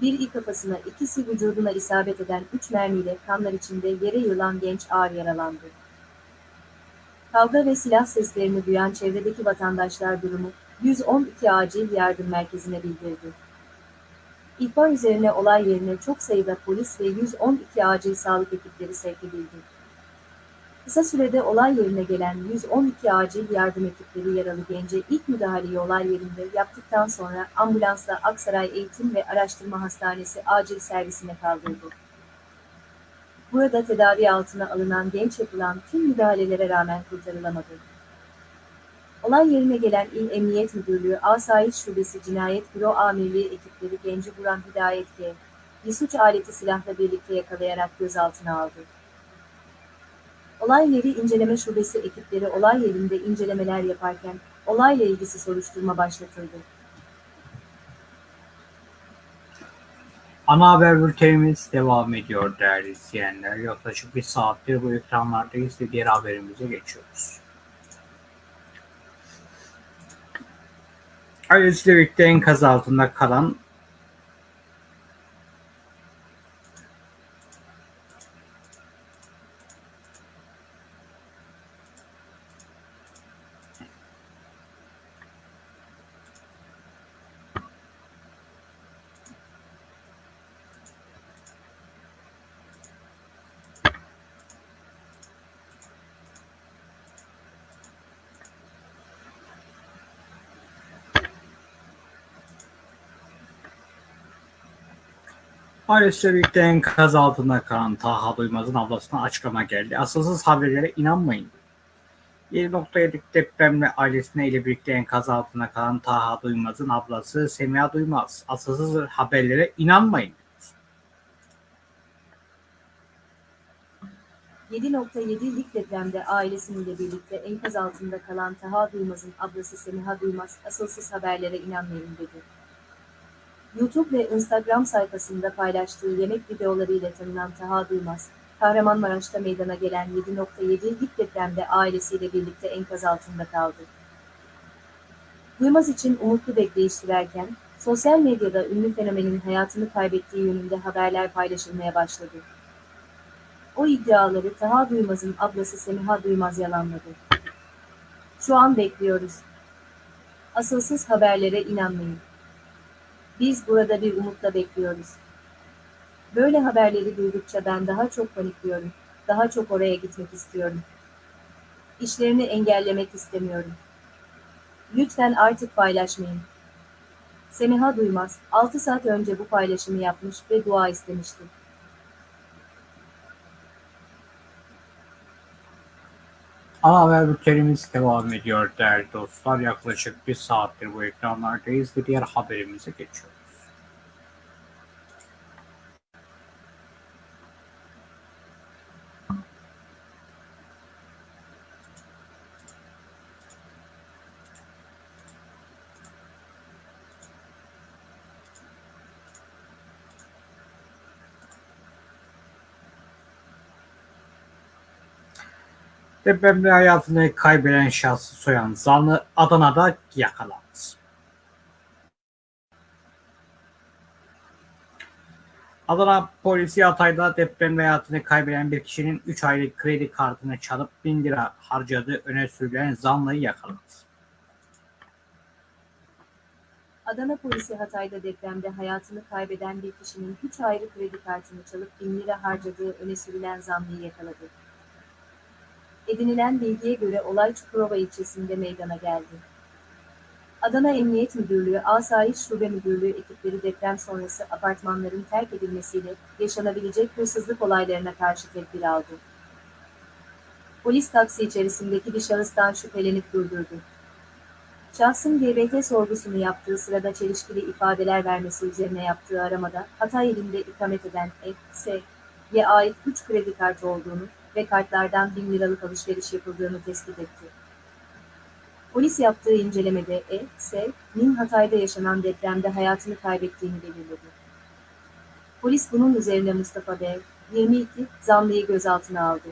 Biri kafasına, ikisi vücuduna isabet eden üç mermiyle kanlar içinde yere yığılan genç ağır yaralandı. Kavga ve silah seslerini duyan çevredeki vatandaşlar durumu 112 acil yardım merkezine bildirdi. İhbar üzerine olay yerine çok sayıda polis ve 112 acil sağlık ekipleri sevk edildi. Kısa sürede olay yerine gelen 112 acil yardım ekipleri yaralı gence ilk müdahaleyi olay yerinde yaptıktan sonra ambulansla Aksaray Eğitim ve Araştırma Hastanesi acil servisine kaldırdı. Burada tedavi altına alınan genç yapılan tüm müdahalelere rağmen kurtarılamadı. Olay yerine gelen İl Emniyet Müdürlüğü Asayiş Şubesi Cinayet Büro Amirliği ekipleri genci vuran Hidayet G. Bir suç aleti silahla birlikte yakalayarak gözaltına aldı. Olay yeri inceleme şubesi ekipleri olay yerinde incelemeler yaparken olayla ilgisi soruşturma başlatıldı. Ana haber bültenimiz devam ediyor değerli izleyenler. Yaklaşık bir saattir bu ekranlardayız ve diğer haberimize geçiyoruz. Ailesiyle birlikte enkaz altında kalan Ailesiyle birlikte enkaz altında kalan Taha Duymaz'ın ablasına açıklama geldi. Asılsız haberlere inanmayın. 7.7 depremle ailesine ile birlikte enkaz altında kalan Taha Duymaz'ın ablası Semiha Duymaz. Asılsız haberlere inanmayın. 7.7'lik depremde ailesiyle birlikte enkaz altında kalan Taha Duymaz'ın ablası Semiha Duymaz asılsız haberlere inanmayın dedi. YouTube ve Instagram sayfasında paylaştığı yemek videolarıyla tanınan Taha Duymaz, Kahramanmaraş'ta meydana gelen 7.7'lik depremde ailesiyle birlikte enkaz altında kaldı. Duymaz için umutlu bekleyiş sürerken, sosyal medyada ünlü fenomenin hayatını kaybettiği yönünde haberler paylaşılmaya başladı. O iddiaları Taha Duymaz'ın ablası Semiha Duymaz yalanladı. Şu an bekliyoruz. Asılsız haberlere inanmayın. Biz burada bir umutla bekliyoruz. Böyle haberleri duydukça ben daha çok panikliyorum. Daha çok oraya gitmek istiyorum. İşlerini engellemek istemiyorum. Lütfen artık paylaşmayın. Semiha Duymaz, 6 saat önce bu paylaşımı yapmış ve dua istemişti. Ana haber bültenimiz devam ediyor değerli dostlar. Yaklaşık bir saattir bu ekranlardayız ve diğer haberimize geçiyoruz. Depremde hayatını kaybeden şahsı soyan zanlı Adana'da yakalandı. Adana polisi Hatay'da depremde hayatını kaybeden bir kişinin 3 aylık kredi kartını çalıp 1000 lira harcadığı öne sürülen zanlıyı yakaladı. Adana polisi Hatay'da depremde hayatını kaybeden bir kişinin 3 ayrı kredi kartını çalıp 1000 lira harcadığı öne sürülen zanlıyı yakaladı. Edinilen bilgiye göre olay Çukurova ilçesinde meydana geldi. Adana Emniyet Müdürlüğü Asayiş Şube Müdürlüğü ekipleri deprem sonrası apartmanların terk edilmesiyle yaşanabilecek hırsızlık olaylarına karşı tedbir aldı. Polis taksi içerisindeki bir şahıstan şüphelenip durdurdu. Şahsın GBT sorgusunu yaptığı sırada çelişkili ifadeler vermesi üzerine yaptığı aramada Hatay ilinde ikamet eden E.S.'ye ait 3 kredi kartı olduğunu ve kartlardan 1000 liralık alışveriş yapıldığını tespit etti. Polis yaptığı incelemede E.S.'nin Hatay'da yaşanan depremde hayatını kaybettiğini belirledi. Polis bunun üzerine Mustafa B. 22 zanlıyı gözaltına aldı.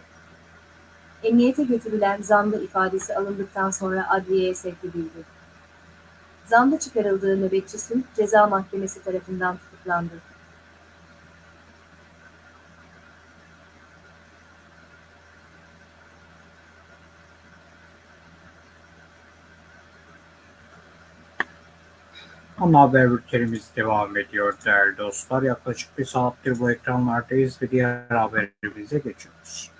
Emniyete götürülen zanlı ifadesi alındıktan sonra adliyeye sevk edildi. Zanlı çıkarıldığı nöbetçi Ceza Mahkemesi tarafından tutuklandı. Ana haber bültenimiz devam ediyor değerli dostlar. Yaklaşık bir saattir bu ekranlardayız ve diğer haberimize geçiyoruz.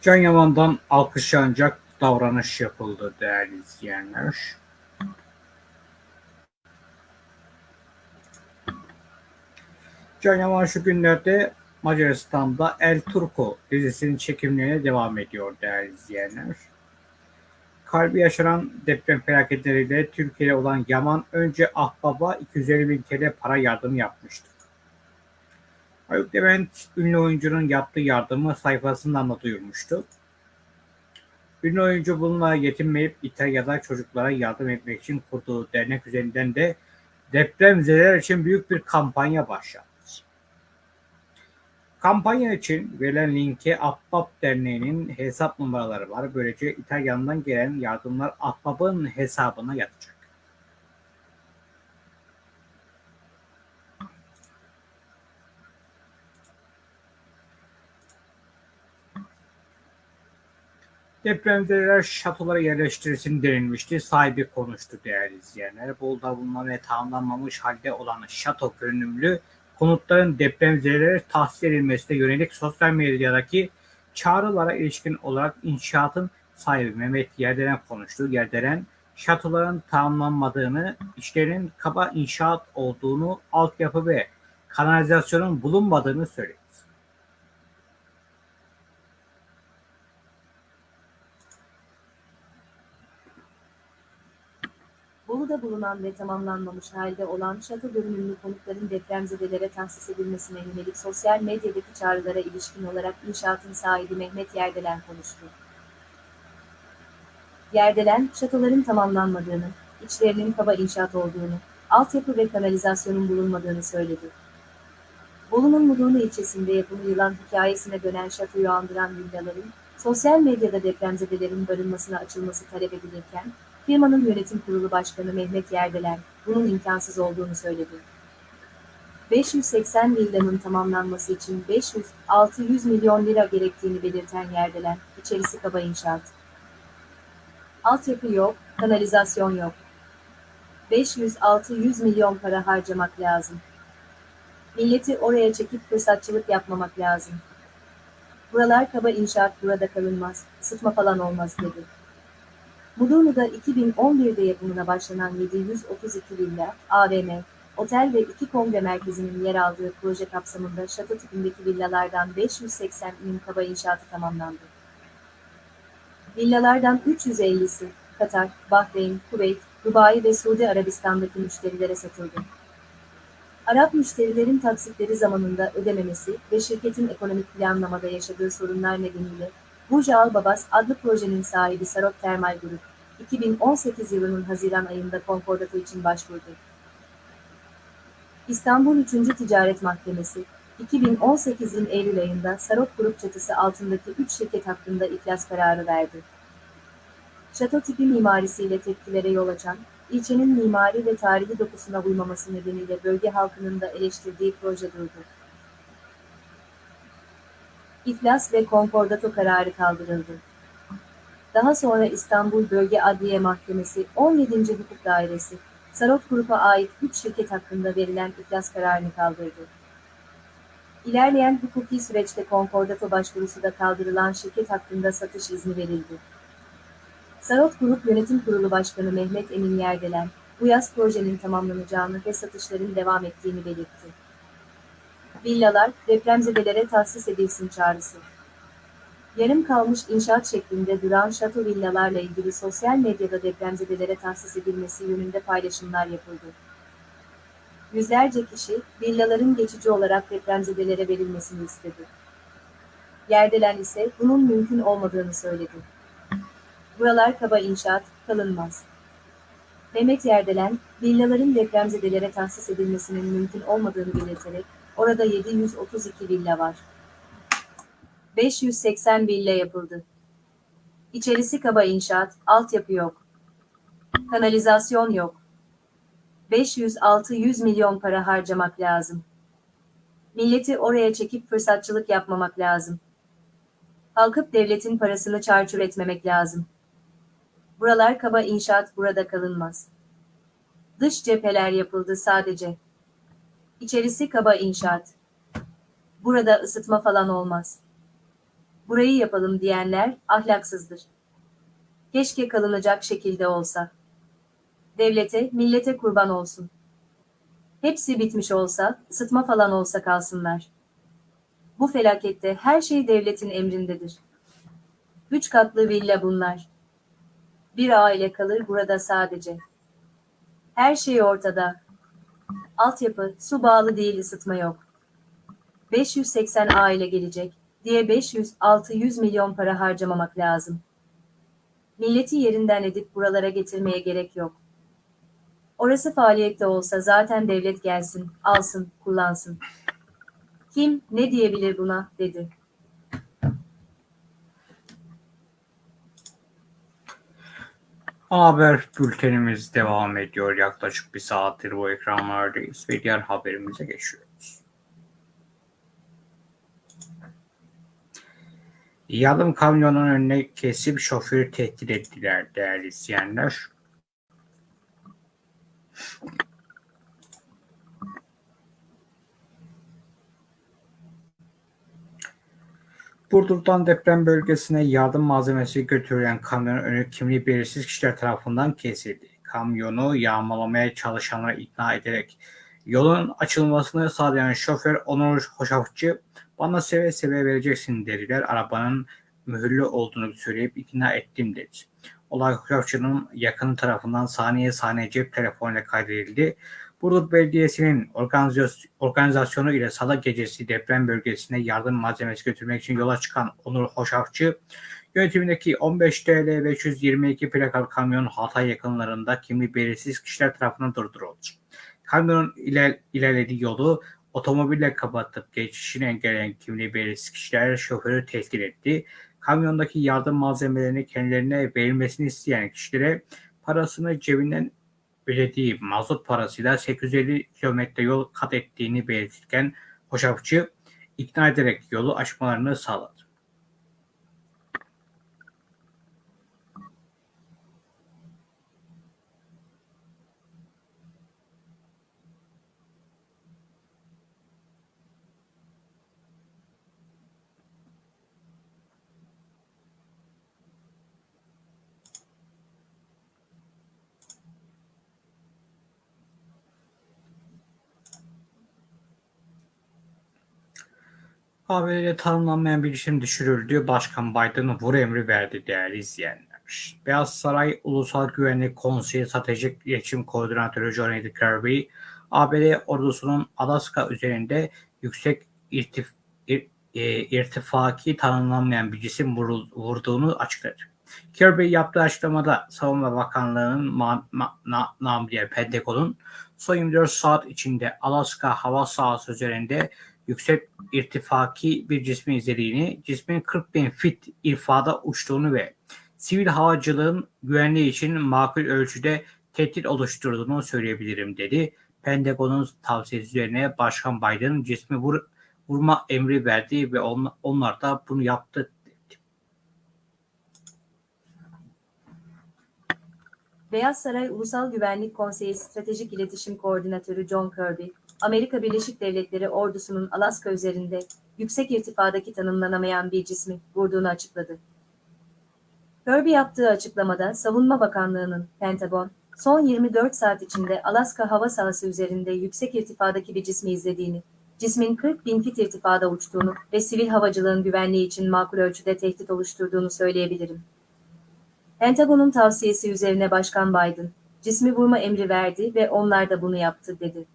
Can Yaman'dan alkışlanacak davranış yapıldı değerli izleyenler. Can Yaman şu günlerde Macaristan'da El Turco dizisinin çekimlerine devam ediyor değerli izleyenler. Kalbi yaşanan deprem felaketleriyle Türkiye'de olan Yaman önce Ahbab'a 250 bin TL para yardımı yapmıştı. Haluk Levent ünlü oyuncunun yaptığı yardımı sayfasından da duyurmuştu. Ünlü oyuncu bununla yetinmeyip İtalya'da çocuklara yardım etmek için kurduğu dernek üzerinden de depremzedeler için büyük bir kampanya başlattı. Kampanya için verilen linke Ahbap Derneği'nin hesap numaraları var. Böylece İtalya'dan gelen yardımlar Ahbap'ın hesabına yatacak. Depremzedeler şatolara yerleştirilsin denilmişti. Sahibi konuştu değerli izleyenler. Bolu'da bulunan ve tamamlanmamış halde olan şato görünümlü konutların depremzedelere tahsis edilmesine yönelik sosyal medyadaki çağrılara ilişkin olarak inşaatın sahibi Mehmet Yerdelen konuştu. Yerdelen şatoların tamamlanmadığını, işlerin kaba inşaat olduğunu, altyapı ve kanalizasyonun bulunmadığını söyledi. Bolu'da bulunan ve tamamlanmamış halde olan şato görünümlü konutların depremzedelere tahsis edilmesine yönelik sosyal medyadaki çağrılara ilişkin olarak inşaatın sahibi Mehmet Yerdelen konuştu. Yerdelen, şatoların tamamlanmadığını, içlerinin kaba inşaat olduğunu, altyapı ve kanalizasyonun bulunmadığını söyledi. Bolu'nun Mudurnu ilçesinde yapımı yılan hikayesine dönen şatoyu andıran villaların, sosyal medyada depremzedelerin barınmasına açılması talep edilirken, Firmanın yönetim kurulu başkanı Mehmet Yerdelen, bunun imkansız olduğunu söyledi. 580 villanın tamamlanması için 500-600 milyon lira gerektiğini belirten Yerdelen, içerisi kaba inşaat. Altyapı yok, kanalizasyon yok. 500-600 milyon para harcamak lazım. Milleti oraya çekip fırsatçılık yapmamak lazım. Buralar kaba inşaat burada kalınmaz, ısıtma falan olmaz dedi. Mudurnu'da 2011'de yapımına başlanan 732 villa, AVM, otel ve iki kongre merkezinin yer aldığı proje kapsamında şato tipindeki villalardan 580 bin kaba inşaatı tamamlandı. Villalardan 350'si Katar, Bahreyn, Kuveyt, Dubai ve Suudi Arabistan'daki müşterilere satıldı. Arap müşterilerin taksitleri zamanında ödememesi ve şirketin ekonomik planlamada yaşadığı sorunlar nedeniyle Burj Al Babas adlı projenin sahibi Sarop Termal Grup, 2018 yılının Haziran ayında konkordato için başvurdu. İstanbul 3. Ticaret Mahkemesi, 2018'in Eylül ayında Sarop Grup çatısı altındaki 3 şirket hakkında iflas kararı verdi. Şato tipi mimarisiyle tepkilere yol açan, ilçenin mimari ve tarihi dokusuna uymaması nedeniyle bölge halkının da eleştirdiği proje durdu. İflas ve konkordato kararı kaldırıldı. Daha sonra İstanbul Bölge Adliye Mahkemesi 17. Hukuk Dairesi, Sarot Grup'a ait 3 şirket hakkında verilen iflas kararını kaldırdı. İlerleyen hukuki süreçte konkordato başvurusu da kaldırılan şirket hakkında satış izni verildi. Sarot Grup Yönetim Kurulu Başkanı Mehmet Emin Yerdelen, bu yaz projenin tamamlanacağını ve satışların devam ettiğini belirtti. Villalar, depremzedelere tahsis edilsin çağrısı. Yarım kalmış inşaat şeklinde duran şato villalarla ilgili sosyal medyada depremzedelere tahsis edilmesi yönünde paylaşımlar yapıldı. Yüzlerce kişi, villaların geçici olarak depremzedelere verilmesini istedi. Yerdelen ise bunun mümkün olmadığını söyledi. Buralar kaba inşaat, kalınmaz. Mehmet Yerdelen, villaların depremzedelere tahsis edilmesinin mümkün olmadığını belirterek, orada 732 villa var. 580 villa yapıldı. İçerisi kaba inşaat, altyapı yok. Kanalizasyon yok. 500-600 milyon para harcamak lazım. Milleti oraya çekip fırsatçılık yapmamak lazım. Kalkıp devletin parasını çarçur etmemek lazım. Buralar kaba inşaat burada kalınmaz. Dış cepheler yapıldı sadece. İçerisi kaba inşaat. Burada ısıtma falan olmaz burayı yapalım diyenler ahlaksızdır. Keşke kalınacak şekilde olsa. Devlete, millete kurban olsun. Hepsi bitmiş olsa, ısıtma falan olsa kalsınlar. Bu felakette her şey devletin emrindedir. Üç katlı villa bunlar. Bir aile kalır burada sadece. Her şey ortada. Altyapı, su bağlı değil ısıtma yok. 580 aile gelecek diye 500-600 milyon para harcamamak lazım. Milleti yerinden edip buralara getirmeye gerek yok. Orası faaliyette olsa zaten devlet gelsin, alsın, kullansın. Kim, ne diyebilir buna, dedi. Haber bültenimiz devam ediyor. Yaklaşık bir saattir bu ekranlardayız ve diğer haberimize geçiyoruz. Yardım kamyonun önüne kesip şoförü tehdit ettiler değerli izleyenler. Burdur'dan deprem bölgesine yardım malzemesi götürülen kamyonun önü kimliği belirsiz kişiler tarafından kesildi. Kamyonu yağmalamaya çalışanları ikna ederek yolun açılmasını sağlayan şoför Onur Hoşafçı bana seve seve vereceksin dediler. Arabanın mühürlü olduğunu söyleyip ikna ettim dedi. Olay Hoşafçı'nın yakını tarafından saniye saniye cep telefonuyla kaydedildi. Burdur Belediyesi'nin organizasyonu ile salı gecesi deprem bölgesine yardım malzemesi götürmek için yola çıkan Onur Hoşafçı, yönetimindeki 15 TL 522 plakalı kamyon Hatay yakınlarında kimliği belirsiz kişiler tarafından durduruldu. Kamyonun iler, ilerlediği yolu otomobille kapatıp geçişini engelleyen kimliği belirsiz kişiler şoförü tehdit etti. Kamyondaki yardım malzemelerini kendilerine verilmesini isteyen kişilere parasını cebinden ödediği mazot parasıyla 850 kilometre yol kat ettiğini belirtirken Hoşafçı ikna ederek yolu açmalarını sağladı. ABD'de tanımlanmayan bir isim düşürüldü. Başkan Biden vur emri verdi değerli izleyenler. Beyaz Saray Ulusal Güvenlik Konseyi Stratejik İletişim Koordinatörü John F. Kirby, ABD ordusunun Alaska üzerinde yüksek irtif, ir, e, irtifaki tanımlanmayan bir cisim vurduğunu açıkladı. Kirby yaptığı açıklamada Savunma Bakanlığı'nın ma, ma, Pentagon'un son 24 saat içinde Alaska hava sahası üzerinde yüksek irtifaki bir cismi izlediğini, cismin 40 bin fit irfada uçtuğunu ve sivil havacılığın güvenliği için makul ölçüde tehdit oluşturduğunu söyleyebilirim dedi. Pentagon'un tavsiyesi üzerine Başkan Biden cismi vur, vurma emri verdi ve on, onlar da bunu yaptı. Beyaz Saray Ulusal Güvenlik Konseyi Stratejik İletişim Koordinatörü John Kirby, Amerika Birleşik Devletleri ordusunun Alaska üzerinde yüksek irtifadaki tanımlanamayan bir cismi vurduğunu açıkladı. Kirby yaptığı açıklamada Savunma Bakanlığı'nın Pentagon, son 24 saat içinde Alaska hava sahası üzerinde yüksek irtifadaki bir cismi izlediğini, cismin 40 bin fit irtifada uçtuğunu ve sivil havacılığın güvenliği için makul ölçüde tehdit oluşturduğunu söyleyebilirim. Pentagon'un tavsiyesi üzerine Başkan Biden, cismi vurma emri verdi ve onlar da bunu yaptı dedi.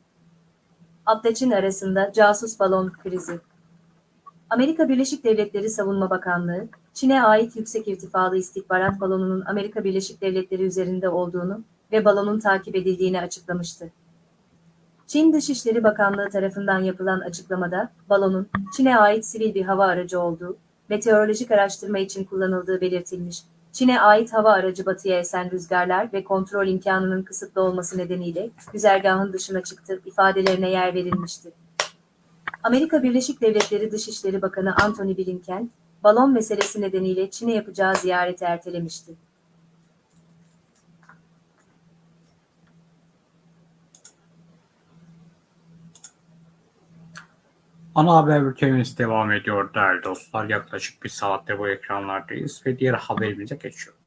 Abdaç'ın arasında casus balon krizi. Amerika Birleşik Devletleri Savunma Bakanlığı, Çin'e ait yüksek irtifalı istihbarat balonunun Amerika Birleşik Devletleri üzerinde olduğunu ve balonun takip edildiğini açıklamıştı. Çin Dışişleri Bakanlığı tarafından yapılan açıklamada, balonun Çin'e ait sivil bir hava aracı olduğu, meteorolojik araştırma için kullanıldığı belirtilmiş Çin'e ait hava aracı batıya esen rüzgarlar ve kontrol imkanının kısıtlı olması nedeniyle güzergahın dışına çıktı ifadelerine yer verilmişti. Amerika Birleşik Devletleri Dışişleri Bakanı Antony Blinken, balon meselesi nedeniyle Çin'e yapacağı ziyareti ertelemişti. Ana haber bültenimiz devam ediyor değerli dostlar. Yaklaşık bir saatte bu ekranlardayız ve diğer haberimize geçiyoruz.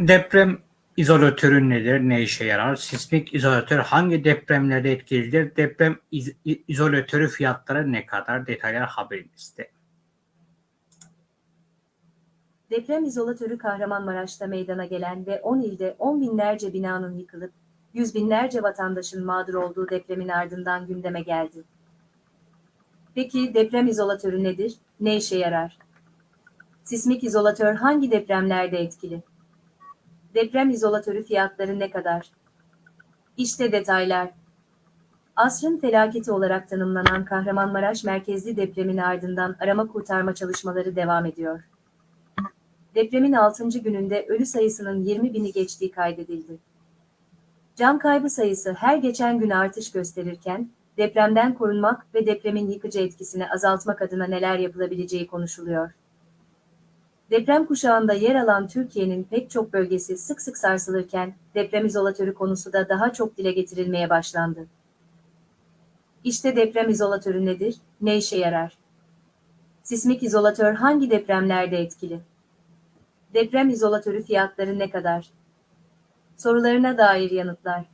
Deprem izolatörü nedir? Ne işe yarar? Sismik izolatör hangi depremlerde etkilidir? Deprem iz- izolatörü fiyatları ne kadar? Detaylar haberimizde. Deprem izolatörü Kahramanmaraş'ta meydana gelen ve 10 ilde 10 binlerce binanın yıkılıp yüz binlerce vatandaşın mağdur olduğu depremin ardından gündeme geldi. Peki deprem izolatörü nedir? Ne işe yarar? Sismik izolatör hangi depremlerde etkili? Deprem izolatörü fiyatları ne kadar? İşte detaylar. Asrın felaketi olarak tanımlanan Kahramanmaraş merkezli depremin ardından arama kurtarma çalışmaları devam ediyor. Depremin 6. gününde ölü sayısının 20 bini geçtiği kaydedildi. Can kaybı sayısı her geçen gün artış gösterirken, depremden korunmak ve depremin yıkıcı etkisini azaltmak adına neler yapılabileceği konuşuluyor. Deprem kuşağında yer alan Türkiye'nin pek çok bölgesi sık sık sarsılırken, deprem izolatörü konusu da daha çok dile getirilmeye başlandı. İşte deprem izolatörü nedir, ne işe yarar? Sismik izolatör hangi depremlerde etkili? Deprem izolatörü fiyatları ne kadar? Sorularına dair yanıtlar.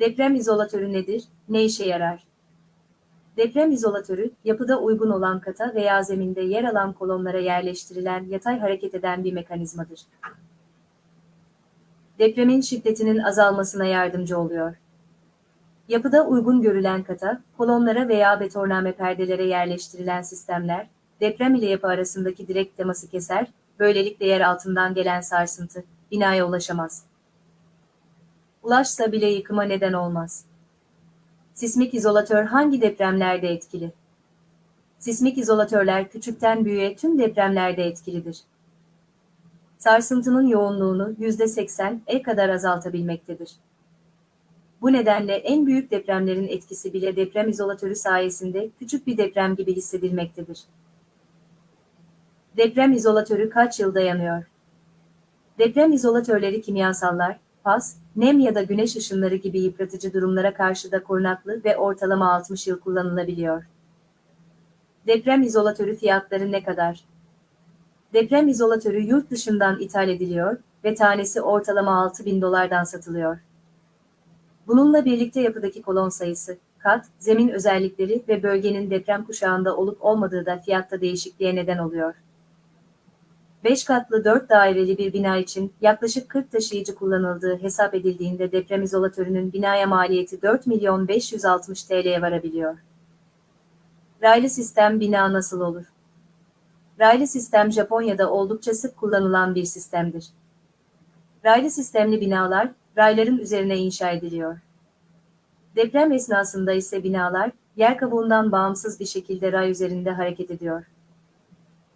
Deprem izolatörü nedir? Ne işe yarar? Deprem izolatörü, yapıda uygun olan kata veya zeminde yer alan kolonlara yerleştirilen yatay hareket eden bir mekanizmadır. Depremin şiddetinin azalmasına yardımcı oluyor. Yapıda uygun görülen kata, kolonlara veya betonarme perdelere yerleştirilen sistemler, deprem ile yapı arasındaki direkt teması keser, böylelikle yer altından gelen sarsıntı, binaya ulaşamaz. Ulaşsa bile yıkıma neden olmaz. Sismik izolatör hangi depremlerde etkili? Sismik izolatörler küçükten büyüğe tüm depremlerde etkilidir. Sarsıntının yoğunluğunu %80'e kadar azaltabilmektedir. Bu nedenle en büyük depremlerin etkisi bile deprem izolatörü sayesinde küçük bir deprem gibi hissedilmektedir. Deprem izolatörü kaç yıl dayanıyor? Deprem izolatörleri kimyasallar, pas, nem ya da güneş ışınları gibi yıpratıcı durumlara karşı da korunaklı ve ortalama 60 yıl kullanılabiliyor. Deprem izolatörü fiyatları ne kadar? Deprem izolatörü yurt dışından ithal ediliyor ve tanesi ortalama 6000 dolardan satılıyor. Bununla birlikte yapıdaki kolon sayısı, kat, zemin özellikleri ve bölgenin deprem kuşağında olup olmadığı da fiyatta değişikliğe neden oluyor. 5 katlı 4 daireli bir bina için yaklaşık 40 taşıyıcı kullanıldığı hesap edildiğinde deprem izolatörünün binaya maliyeti 4 milyon 560 TL'ye varabiliyor. Raylı sistem bina nasıl olur? Raylı sistem Japonya'da oldukça sık kullanılan bir sistemdir. Raylı sistemli binalar, rayların üzerine inşa ediliyor. Deprem esnasında ise binalar, yer kabuğundan bağımsız bir şekilde ray üzerinde hareket ediyor.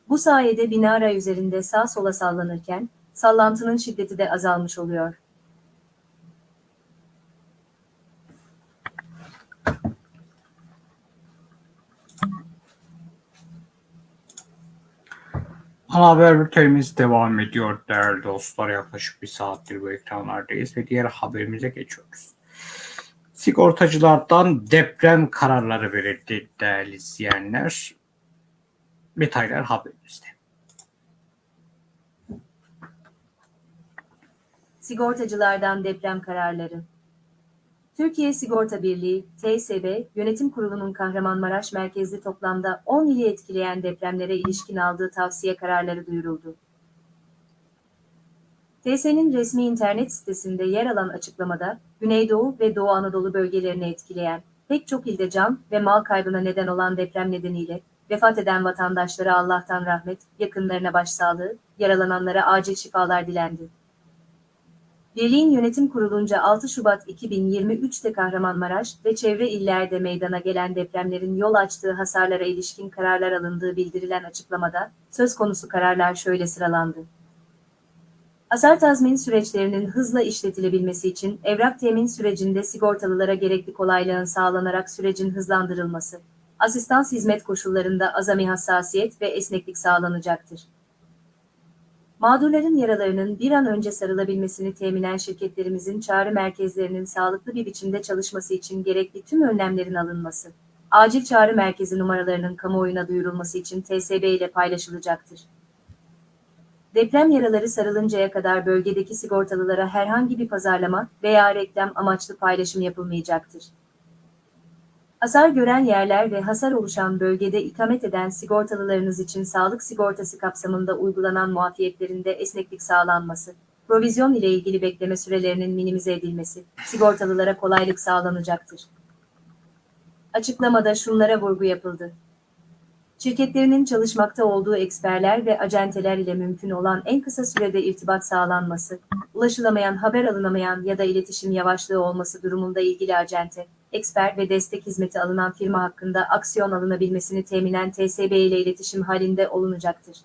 Bu sayede bina ray üzerinde sağ sola sallanırken, sallantının şiddeti de azalmış oluyor. Ana haber bültenimiz devam ediyor değerli dostlar. Yaklaşık bir saattir bu ekranlardayız ve diğer haberimize geçiyoruz. Sigortacılardan deprem kararları verildi değerli izleyenler. Detaylar haberimizde. Sigortacılardan deprem kararları. Türkiye Sigorta Birliği, TSB, Yönetim Kurulu'nun Kahramanmaraş merkezli toplamda 10 ili etkileyen depremlere ilişkin aldığı tavsiye kararları duyuruldu. TS'nin resmi internet sitesinde yer alan açıklamada, Güneydoğu ve Doğu Anadolu bölgelerini etkileyen, pek çok ilde can ve mal kaybına neden olan deprem nedeniyle, vefat eden vatandaşlara Allah'tan rahmet, yakınlarına başsağlığı, yaralananlara acil şifalar dilendi. Birliğin yönetim kurulunca 6 Şubat 2023'te Kahramanmaraş ve çevre illerde meydana gelen depremlerin yol açtığı hasarlara ilişkin kararlar alındığı bildirilen açıklamada, söz konusu kararlar şöyle sıralandı. Hasar tazmin süreçlerinin hızla işletilebilmesi için evrak temin sürecinde sigortalılara gerekli kolaylığın sağlanarak sürecin hızlandırılması, asistans hizmet koşullarında azami hassasiyet ve esneklik sağlanacaktır. Mağdurların yaralarının bir an önce sarılabilmesini teminen şirketlerimizin çağrı merkezlerinin sağlıklı bir biçimde çalışması için gerekli tüm önlemlerin alınması, acil çağrı merkezi numaralarının kamuoyuna duyurulması için TSB ile paylaşılacaktır. Deprem yaraları sarılıncaya kadar bölgedeki sigortalılara herhangi bir pazarlama veya reklam amaçlı paylaşım yapılmayacaktır. Hasar gören yerler ve hasar oluşan bölgede ikamet eden sigortalılarınız için sağlık sigortası kapsamında uygulanan muafiyetlerinde esneklik sağlanması, provizyon ile ilgili bekleme sürelerinin minimize edilmesi, sigortalılara kolaylık sağlanacaktır. Açıklamada şunlara vurgu yapıldı. Şirketlerinin çalışmakta olduğu eksperler ve acenteler ile mümkün olan en kısa sürede irtibat sağlanması, ulaşılamayan, haber alınamayan ya da iletişim yavaşlığı olması durumunda ilgili acente, eksper ve destek hizmeti alınan firma hakkında aksiyon alınabilmesini teminen TSB ile iletişim halinde olunacaktır.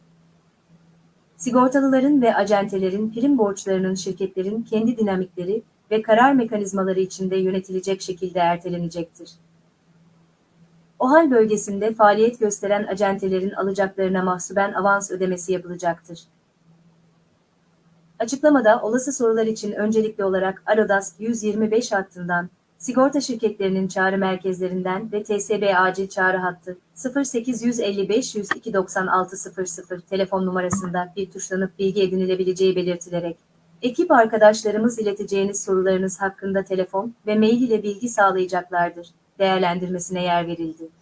Sigortalıların ve acentelerin prim borçlarının şirketlerin kendi dinamikleri ve karar mekanizmaları içinde yönetilecek şekilde ertelenecektir. OHAL bölgesinde faaliyet gösteren acentelerin alacaklarına mahsuben avans ödemesi yapılacaktır. Açıklamada olası sorular için öncelikli olarak Arodas 125 hattından, sigorta şirketlerinin çağrı merkezlerinden ve TSB acil çağrı hattı 0855 102 9600 telefon numarasında bir tuşlanıp bilgi edinilebileceği belirtilerek, ekip arkadaşlarımız ileteceğiniz sorularınız hakkında telefon ve mail ile bilgi sağlayacaklardır değerlendirmesine yer verildi.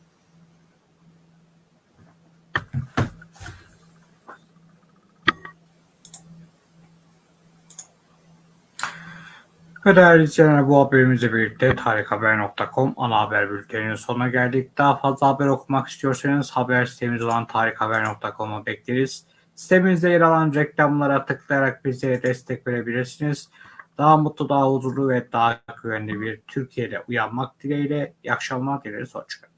Ve değerli izleyenler bu haberimizle birlikte tarikhaber.com ana haber bülteninin sonuna geldik. Daha fazla haber okumak istiyorsanız haber sitemiz olan tarikhaber.com'a bekleriz. Sitemizde yer alan reklamlara tıklayarak bizlere destek verebilirsiniz. Daha mutlu, daha huzurlu ve daha güvenli bir Türkiye'de uyanmak dileğiyle. İyi akşamlar dileriz. Hoşçakalın.